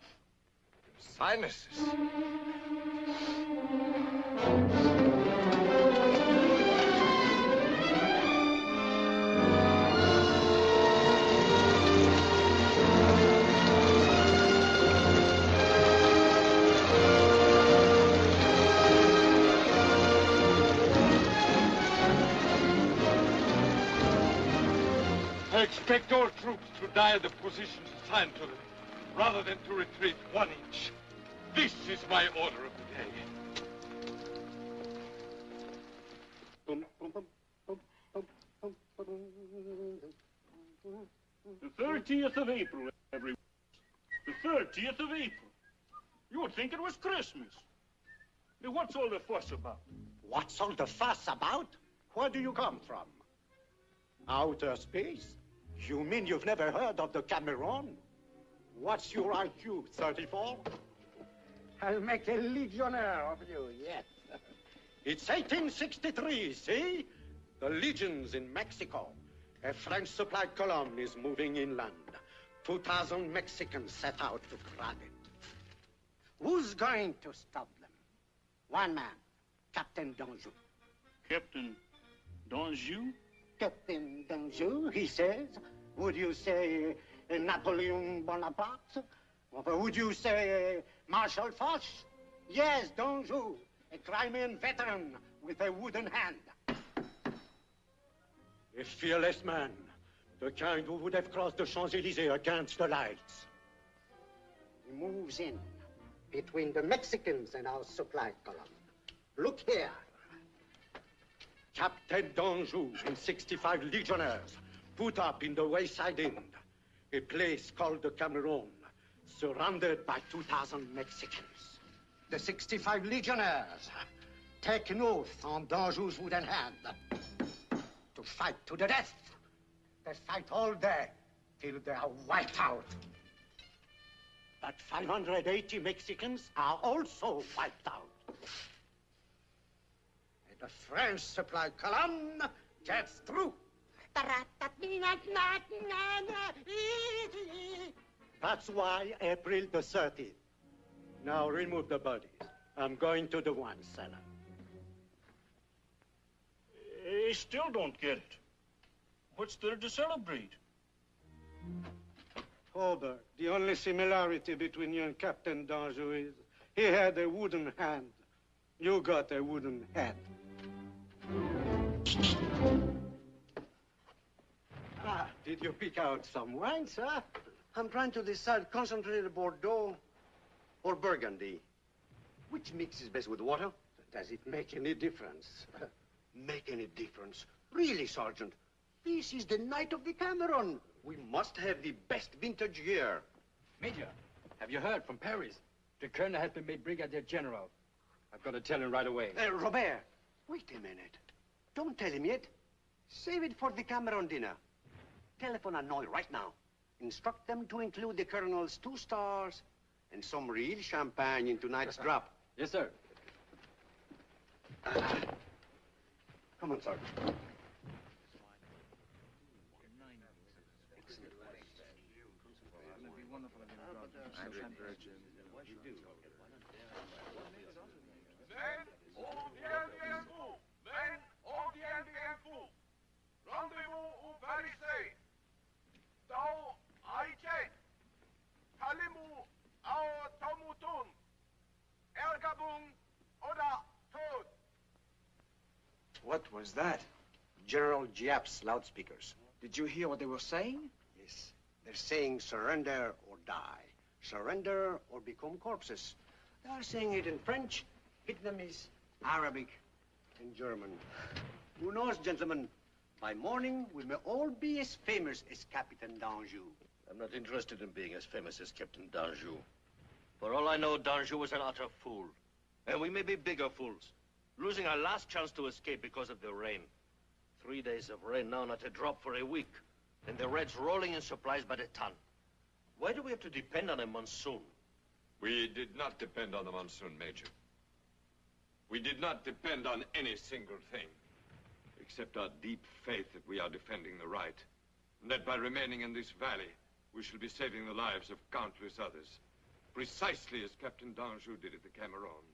Sinuses? I expect all troops to die at the positions assigned to them, rather than to retreat one inch. This is my order of the day. The 30th of April, everyone. The 30th of April. You would think it was Christmas. Now, What's all the fuss about? What's all the fuss about? Where do you come from? Outer space? You mean you've never heard of the Camerone? What's your IQ, 34? I'll make a legionnaire of you, yes. It's 1863, see? The legions in Mexico. A French supply column is moving inland. 2,000 Mexicans set out to grab it. Who's going to stop them? One man, Captain Danjou. Captain Danjou? Captain Danjou, he says. Would you say uh, Napoleon Bonaparte? Or would you say uh, Marshal Foch? Yes, Danjou, a Crimean veteran with a wooden hand. A fearless man, the kind who would have crossed the Champs-Élysées against the lights. He moves in between the Mexicans and our supply column. Look here. Captain Danjou and 65 legionnaires put up in the wayside inn, a place called the Camerone, surrounded by 2,000 Mexicans. The 65 legionnaires take an oath on Danjou's wooden hand to fight to the death. They fight all day till they are wiped out. But 580 Mexicans are also wiped out. And the French supply column gets through. That's why April the 30th. Now remove the bodies. I'm going to the wine cellar. I still don't get it. What's there to celebrate? Hobart, the only similarity between you and Captain Danjou is he had a wooden hand. You got a wooden head. Ah, did you pick out some wine, sir? I'm trying to decide concentrated Bordeaux or Burgundy. Which mixes best with water? Does it make any difference? Make any difference? Really, Sergeant? This is the night of the Camerone. We must have the best vintage year. Major, have you heard from Paris? The colonel has been made brigadier general. I've got to tell him right away. Uh, Robert, wait a minute. Don't tell him yet. Save it for the Camerone dinner. Telephone Hanoi right now. Instruct them to include the colonel's two stars and some real champagne in tonight's drop. Yes, sir. Come on, Sergeant. Palisade. Tau Aiche. Talimu Ao Tomutun. Ergabung Oda Tod. What was that? General Giap's loudspeakers. Did you hear what they were saying? Yes. They're saying surrender or die. Surrender or become corpses. They are saying it in French, Vietnamese, Arabic, and German. Who knows, gentlemen? By morning, we may all be as famous as Captain Danjou. I'm not interested in being as famous as Captain Danjou. For all I know, Danjou was an utter fool. And we may be bigger fools. Losing our last chance to escape because of the rain. Three days of rain now, not a drop for a week. And the Reds rolling in supplies by the ton. Why do we have to depend on a monsoon? We did not depend on the monsoon, Major. We did not depend on any single thing, except our deep faith that we are defending the right, and that by remaining in this valley, we shall be saving the lives of countless others, precisely as Captain Danjou did at the Camerone,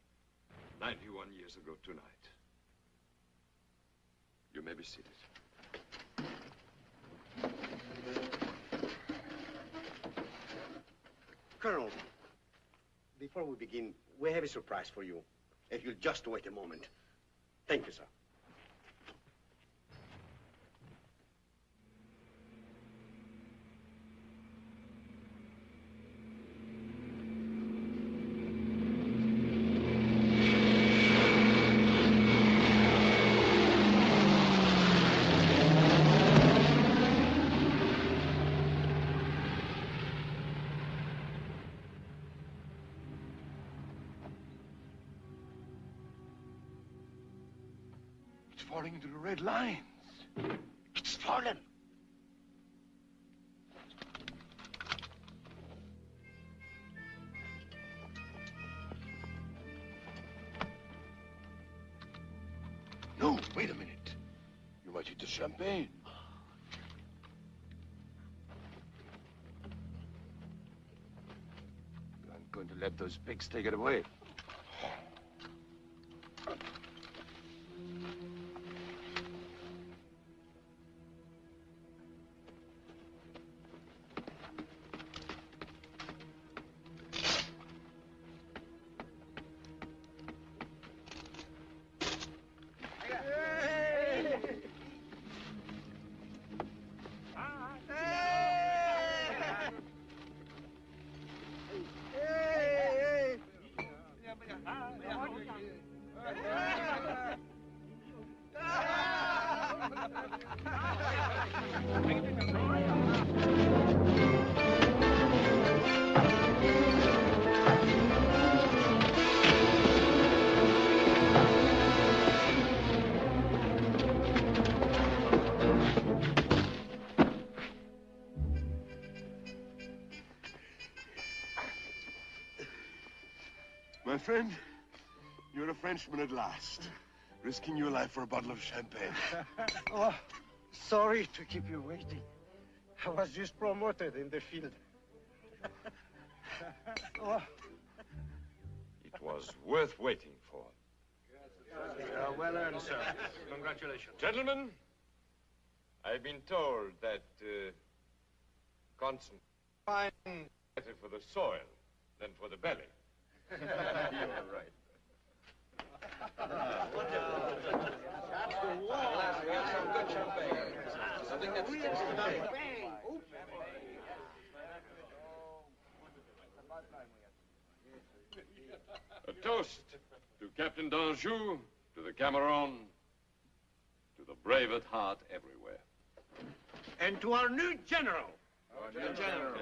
91 years ago tonight. You may be seated. Colonel, before we begin, we have a surprise for you. If you'll just wait a moment. Thank you, sir. It's falling into the red lines. It's fallen. No, wait a minute. You might eat the champagne. I'm going to let those pigs take it away. Frenchman at last. Risking your life for a bottle of champagne. oh, sorry to keep you waiting. I was just promoted in the field. oh, It was worth waiting for. Uh, well earned, sir. Congratulations. Gentlemen, I've been told that uh, constant fine better for the soil than for the belly. You're right. A toast to Captain Danjou, to the Camerone, to the brave at heart everywhere. And to our new general. Our new general.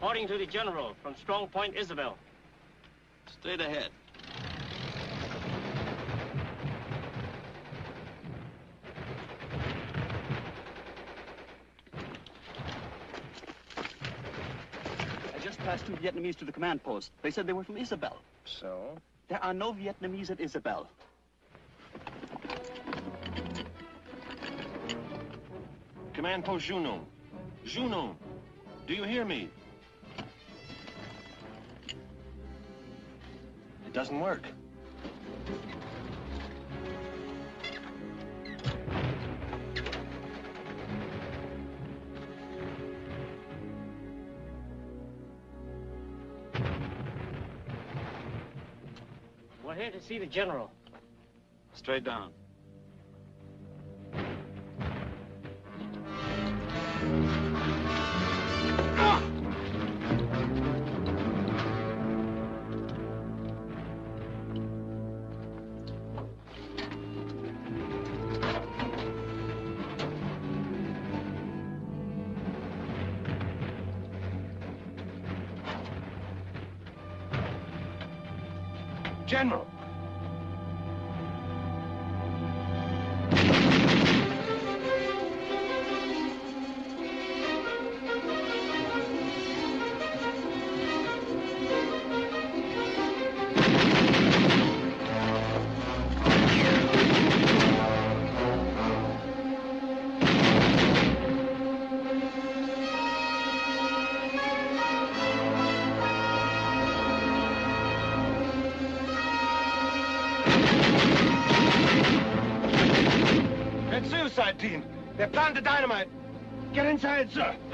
Reporting to the General from Strong Point, Isabel. Straight ahead. I just passed two Vietnamese to the command post. They said they were from Isabel. So? There are no Vietnamese at Isabel. Command Post Juno. Juno, do you hear me? Doesn't work. We're here to see the general. Straight down. Get sir.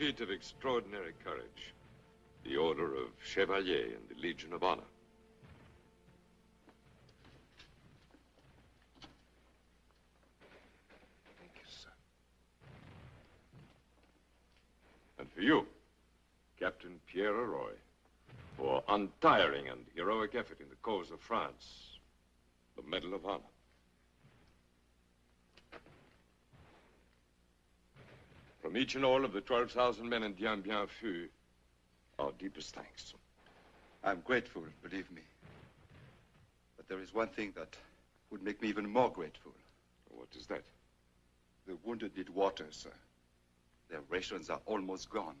Feat of extraordinary courage, the Order of Chevalier and the Legion of Honor. Thank you, sir. And for you, Captain Pierre Roy, for untiring and heroic effort in the cause of France, the Medal of Honor. From each and all of the 12,000 men in Dien Bien Phu, our deepest thanks. I'm grateful, believe me. But there is one thing that would make me even more grateful. What is that? The wounded need water, sir. Their rations are almost gone.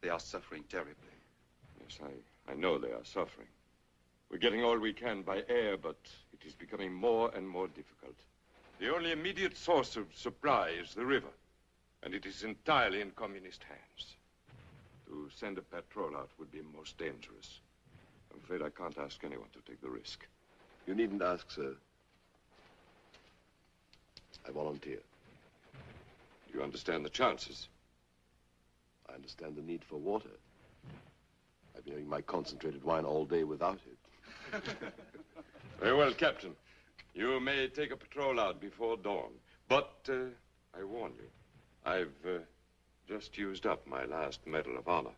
They are suffering terribly. Yes, I, I know they are suffering. We're getting all we can by air, but it is becoming more and more difficult. The only immediate source of supply is the river, and it is entirely in communist hands. To send a patrol out would be most dangerous. I'm afraid I can't ask anyone to take the risk. You needn't ask, sir. I volunteer. Do you understand the chances? I understand the need for water. I've been having my concentrated wine all day without it. Very well, Captain. You may take a patrol out before dawn. But uh, I warn you, I've uh, just used up my last Medal of Honor.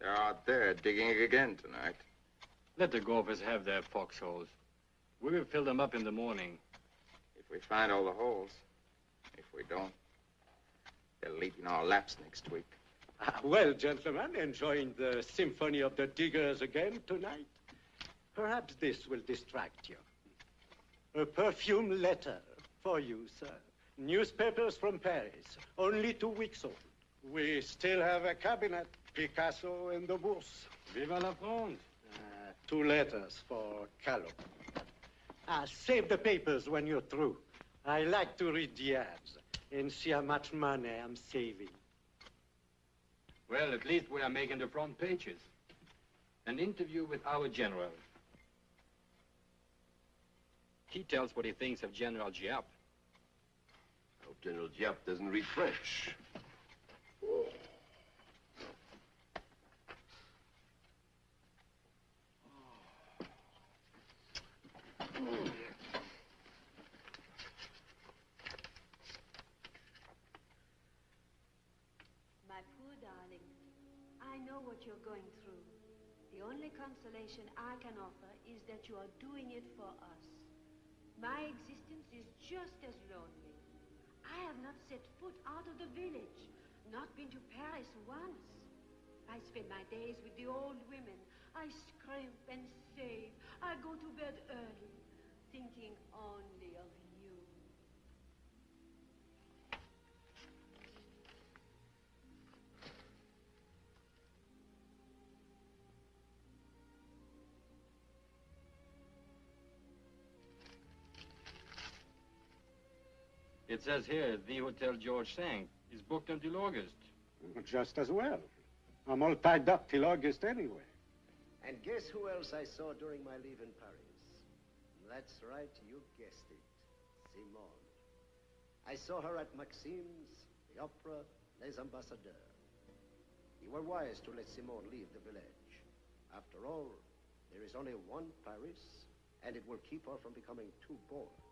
They're out there digging again tonight. Let the Gophers have their foxholes. We will fill them up in the morning. If we find all the holes. If we don't, they'll leap in our laps next week. Ah, well, gentlemen, enjoying the symphony of the diggers again tonight? Perhaps this will distract you. A perfume letter for you, sir. Newspapers from Paris, only two weeks old. We still have a cabinet. Picasso and the Bourse. Viva la France. Uh, two letters for Callo. Ah, save the papers when you're through. I like to read the ads and see how much money I'm saving. Well, at least we are making the front pages. An interview with our general. He tells what he thinks of General Giap. I hope General Giap doesn't read French. My oh poor darling, I know what you're going through. The only consolation I can offer is that you are doing it for us. My existence is just as lonely. I have not set foot out of the village, not been to Paris once. I spend my days with the old women. I scrimp and save. I go to bed early, thinking only of you. It says here, the Hotel George V is booked until August. Just as well. I'm all tied up till August anyway. And guess who else I saw during my leave in Paris? That's right, you guessed it. Simone. I saw her at Maxim's, the opera, Les Ambassadeurs. You were wise to let Simone leave the village. After all, there is only one Paris, and it will keep her from becoming too bored.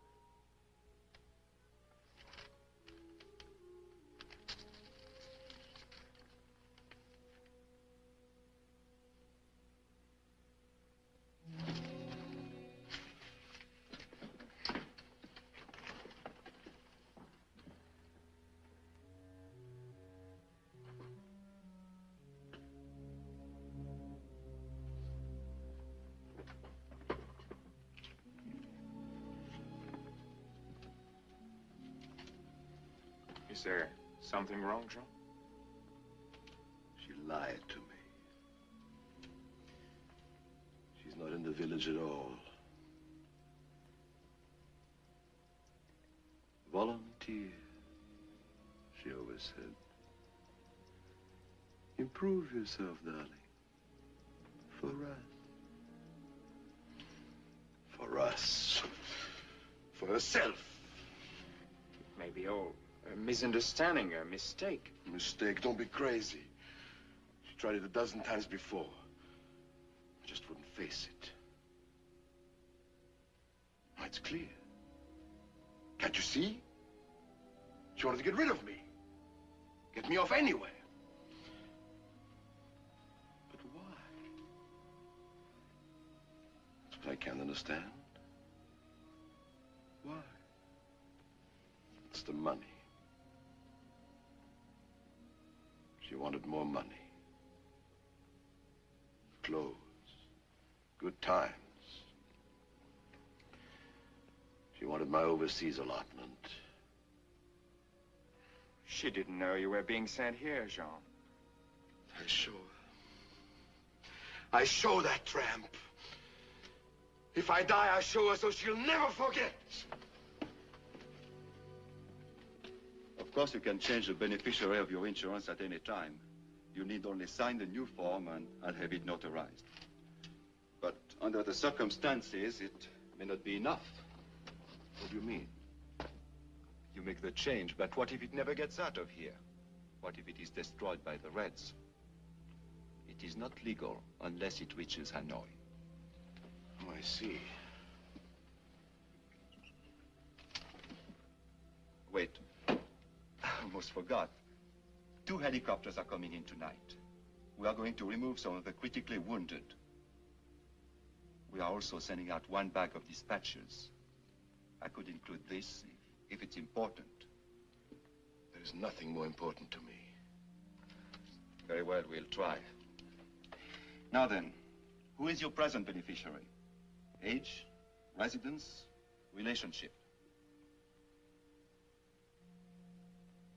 Is there something wrong, Jean? She lied to me. She's not in the village at all. Volunteer, she always said. Improve yourself, darling. For us. For us. For herself. Misunderstanding, a mistake. Mistake, don't be crazy. She tried it a dozen times before. I just wouldn't face it. Now it's clear. Can't you see? She wanted to get rid of me. Get me off anywhere. But why? That's what I can't understand. Why? It's the money. She wanted more money. Clothes. Good times. She wanted my overseas allotment. She didn't know you were being sent here, Jean. I show her. I show that tramp. If I die, I show her so she'll never forget. Of course, you can change the beneficiary of your insurance at any time. You need only sign the new form and, and have it notarized. But under the circumstances, it may not be enough. What do you mean? You make the change, but what if it never gets out of here? What if it is destroyed by the Reds? It is not legal unless it reaches Hanoi. Oh, I see. Wait. Almost forgot. Two helicopters are coming in tonight. We are going to remove some of the critically wounded. We are also sending out one bag of dispatches. I could include this if, if it's important. There's nothing more important to me. Very well, we'll try. Now then, who is your present beneficiary? Age, residence, relationship?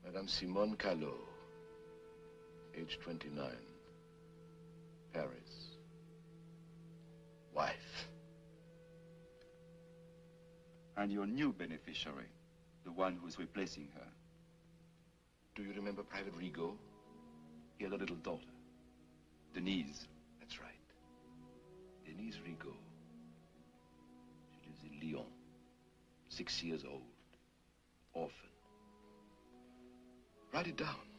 Madame Simone Callot, age 29. Paris. Wife. And your new beneficiary, the one who's replacing her. Do you remember Private Rigaud? He had a little daughter. Denise. That's right. Denise Rigaud. She lives in Lyon. Six years old. Orphan. Write it down.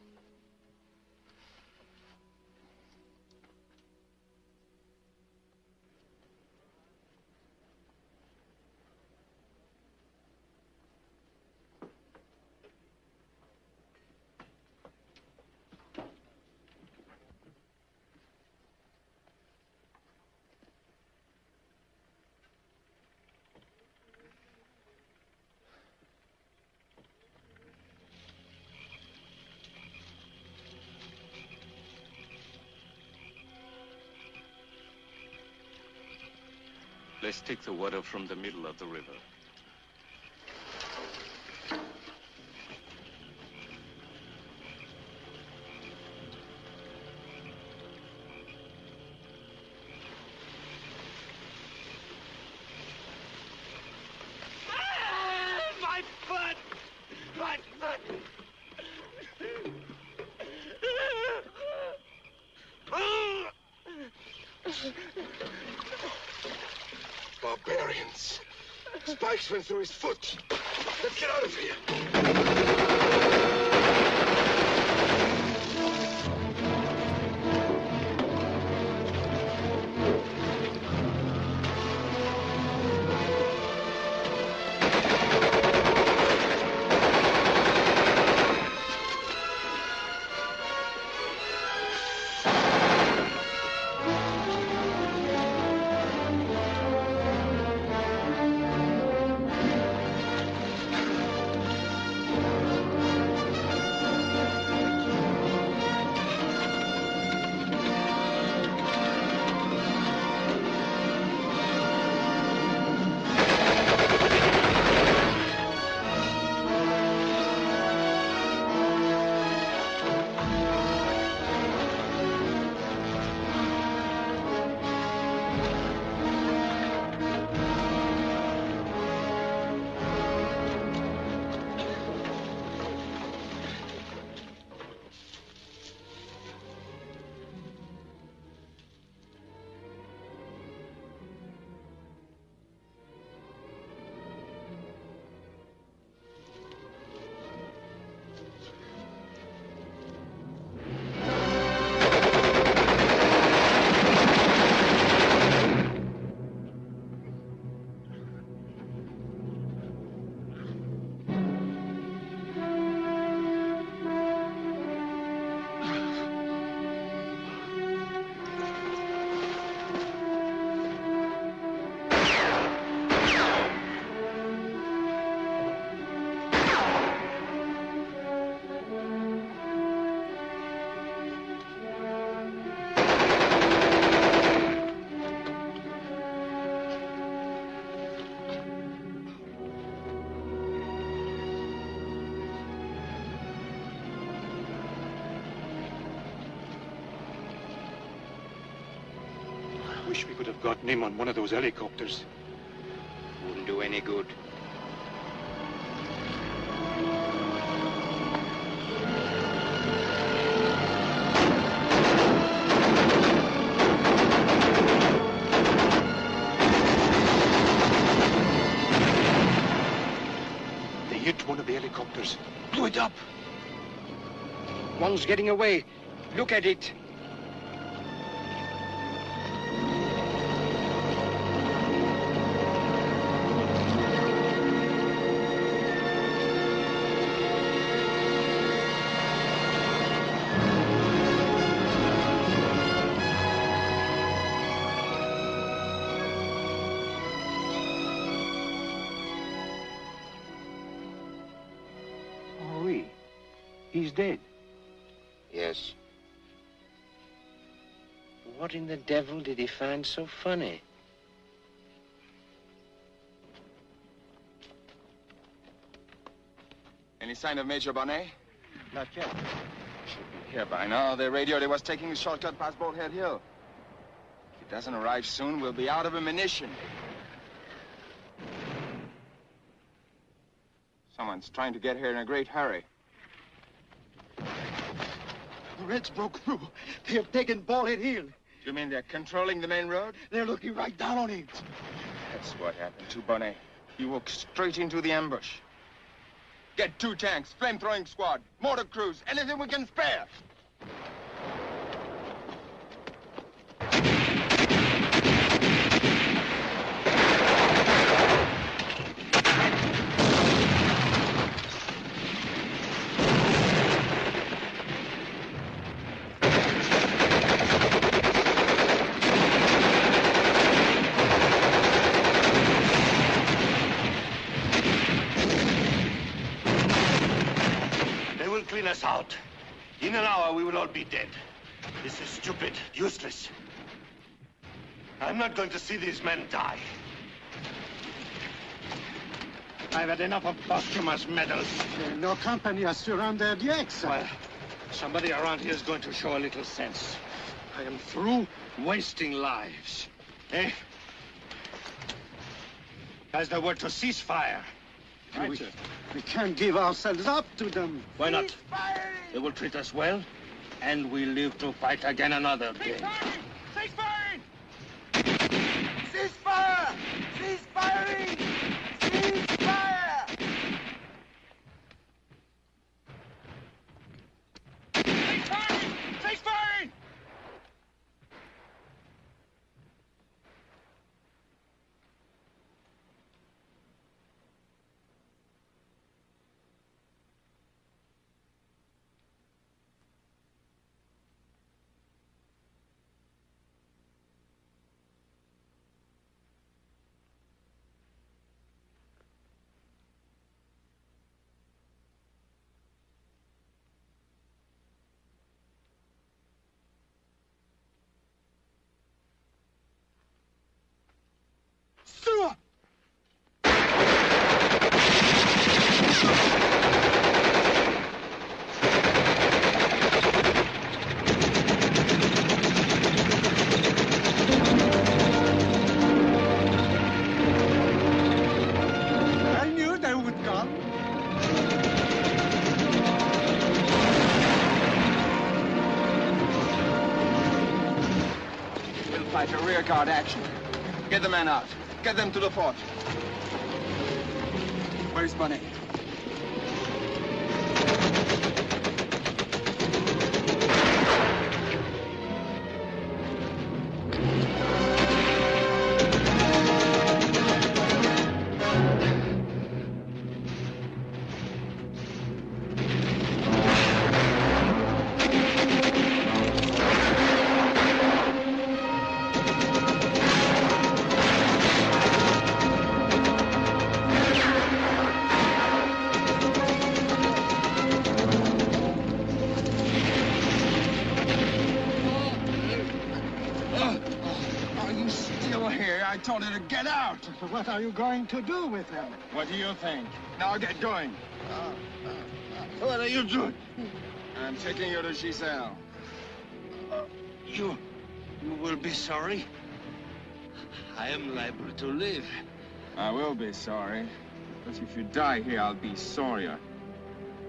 Let's take the water from the middle of the river. Went through his foot. Let's get out of here. Wish we could have gotten him on one of those helicopters. Wouldn't do any good. They hit one of the helicopters. Blew it up. One's getting away. Look at it. The devil did he find so funny? Any sign of Major Bonnet? Not yet. Should be here by now. They radioed he was taking a shortcut past Bullhead Hill. If it doesn't arrive soon, we'll be out of ammunition. Someone's trying to get here in a great hurry. The Reds broke through. They have taken Ballhead Hill. You mean they're controlling the main road? They're looking right down on it. That's what happened to Bonnet. He walked straight into the ambush. Get two tanks, flame-throwing squad, mortar crews, anything we can spare. They will clean us out. In an hour, we will all be dead. This is stupid, useless. I'm not going to see these men die. I've had enough of posthumous medals. No company has surrendered yet, sir. Well, somebody around here is going to show a little sense. I am through wasting lives. Eh? Has the word to cease fire. We, we can't give ourselves up to them. Why not? They will treat us well, and we live to fight again another day. Cease firing! Cease fire! Rearguard action. Get the men out. Get them to the fort. Where's Bonnet? Are you going to do with them? What do you think? Now get going. Uh, uh, uh. What are you doing? I'm taking you to Giselle. You, you will be sorry. I am liable to live. I will be sorry. But if you die here, I'll be sorrier.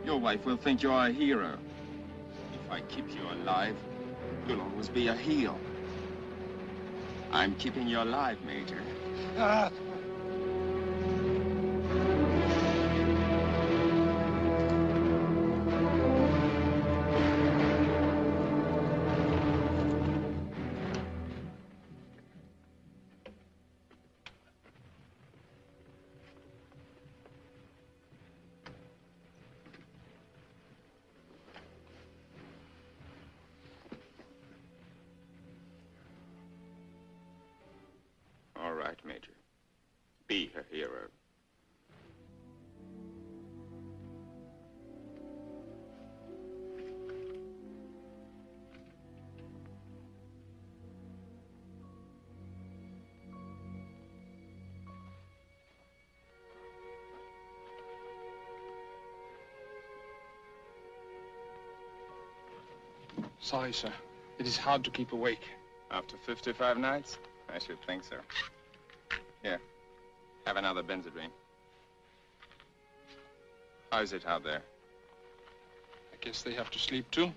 Your wife will think you're a hero. If I keep you alive, you'll always be a heel. I'm keeping you alive, Major. Ah, Sorry, sir. It is hard to keep awake. After 55 nights? I should think so. Here, have another Benzedrine. How's it out there? I guess they have to sleep too.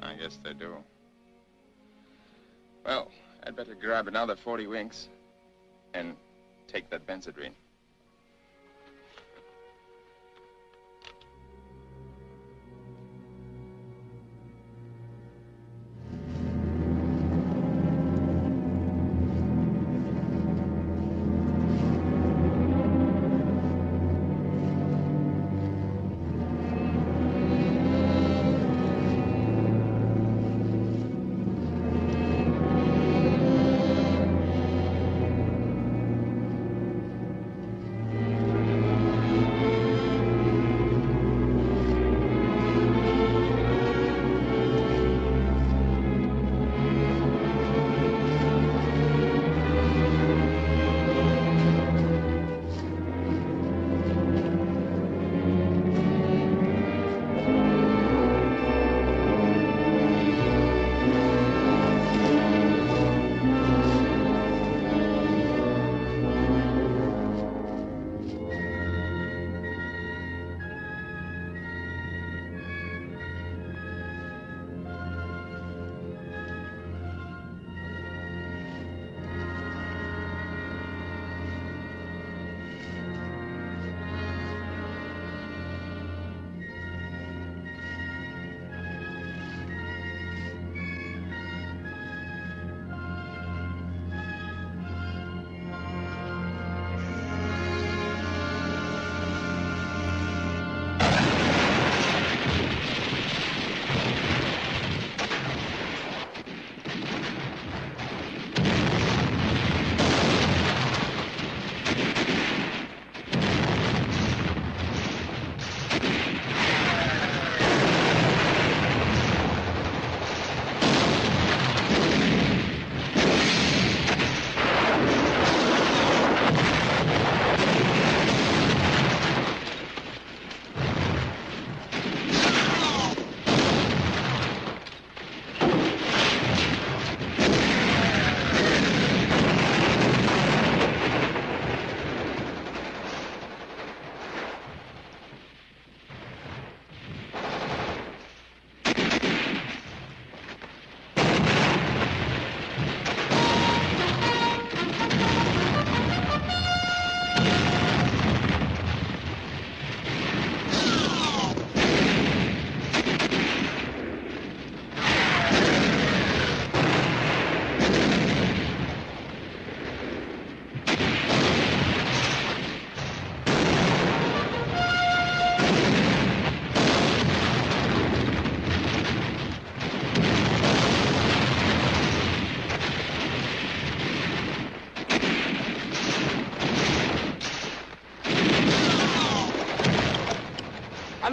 I guess they do. Well, I'd better grab another 40 winks and take that Benzedrine.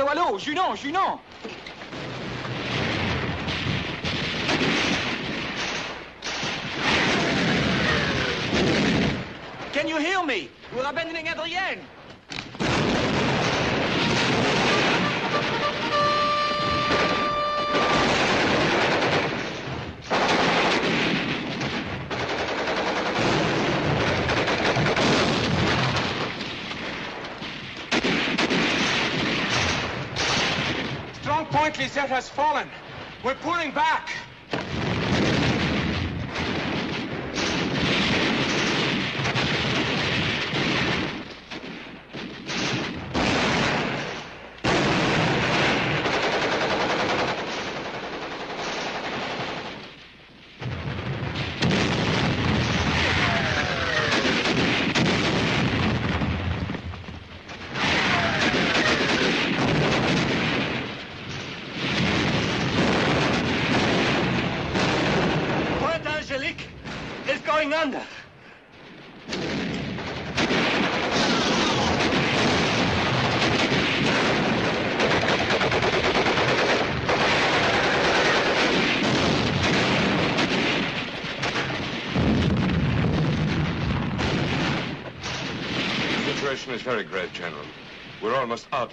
Allô, allô, Junon, Junon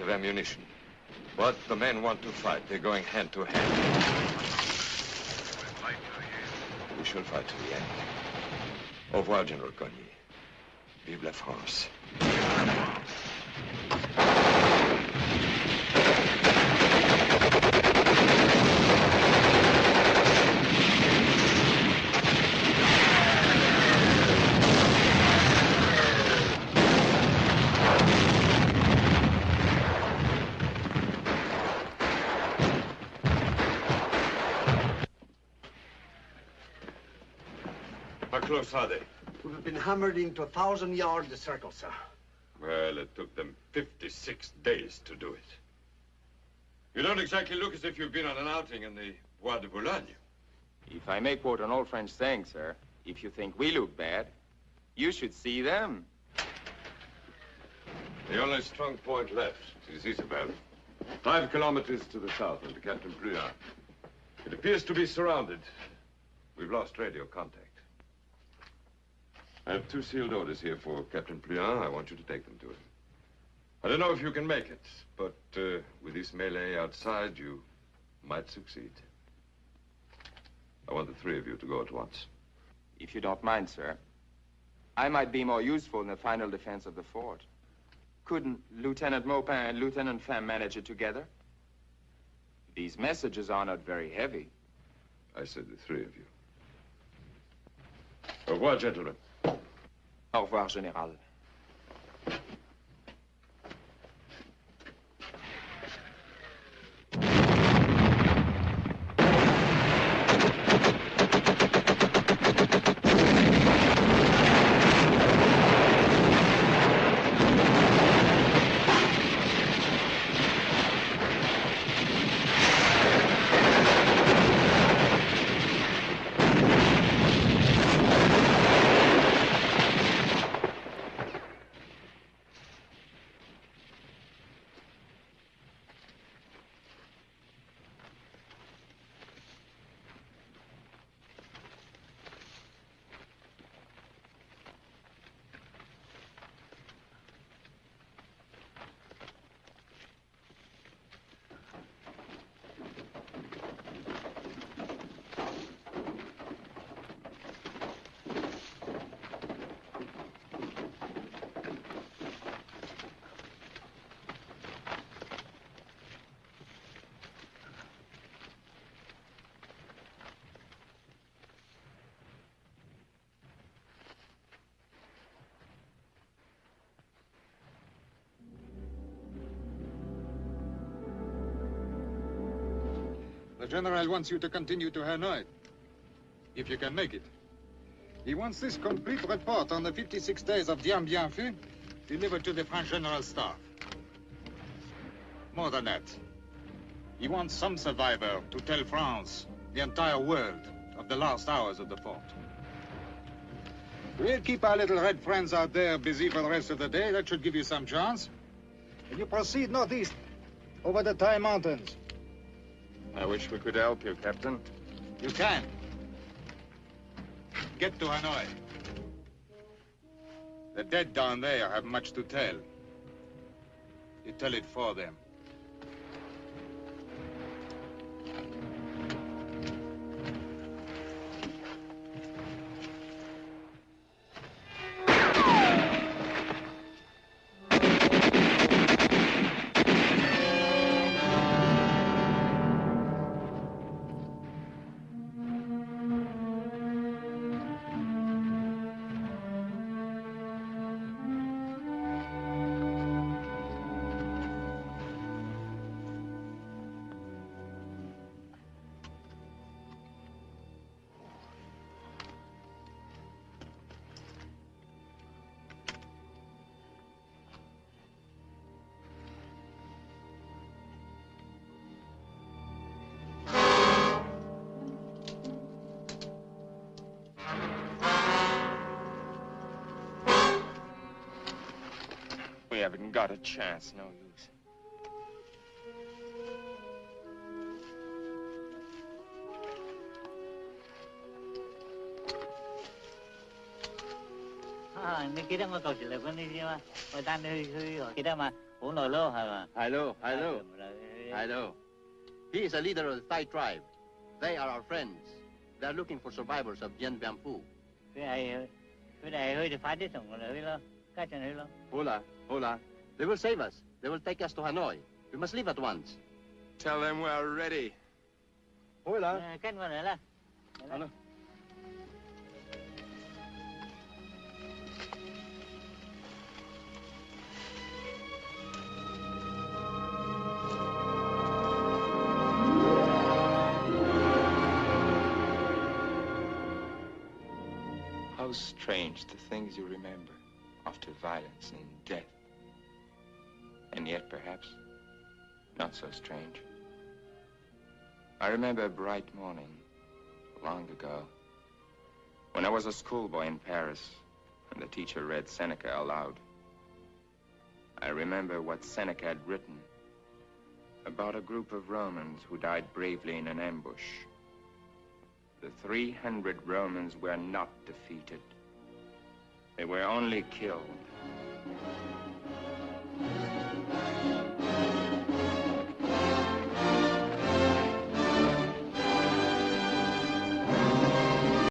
of ammunition. But the men want to fight. They're going hand to hand. We shall fight to the end. Au revoir, General Cogny. Vive la France. How close are they? We've been hammered into a thousand yard circle, sir. Well, it took them 56 days to do it. You don't exactly look as if you've been on an outing in the Bois de Boulogne. If I may quote an old French saying, sir, if you think we look bad, you should see them. The only strong point left is Isabel. Five kilometers to the south under Captain Pluart. It appears to be surrounded. We've lost radio contact. I have two sealed orders here for Captain Pluart. I want you to take them to him. I don't know if you can make it, but uh, with this melee outside, you might succeed. I want the three of you to go at once. If you don't mind, sir, I might be more useful in the final defense of the fort. Couldn't Lieutenant Maupin and Lieutenant Femme manage it together? These messages are not very heavy. I said the three of you. Au revoir, gentlemen. Au revoir, Général. General wants you to continue to Hanoi, if you can make it. He wants this complete report on the 56 days of Dien Bien Phu delivered to the French General Staff. More than that, he wants some survivor to tell France, the entire world, of the last hours of the fort. We'll keep our little red friends out there busy for the rest of the day. That should give you some chance. And you proceed northeast, over the Tai Mountains. I wish we could help you, Captain. You can. Get to Hanoi. The dead down there have much to tell. You tell it for them. haven't got a chance, no use. À, 你記得我舊時嚟揾你先嘛？我帶你去去記得嘛？好耐咯，係嘛？Hello, hello, hello. He is a leader of the Thai tribe. They are our friends. They are looking for survivors of Dien Bien Phu hola. They will save us. They will take us to Hanoi. We must leave at once. Tell them we're ready. Hola. Cách vào đấy là. Hello. How strange the things you remember after violence and death. And yet, perhaps, not so strange. I remember a bright morning, long ago, when I was a schoolboy in Paris, and the teacher read Seneca aloud. I remember what Seneca had written about a group of Romans who died bravely in an ambush. The 300 Romans were not defeated. They were only killed.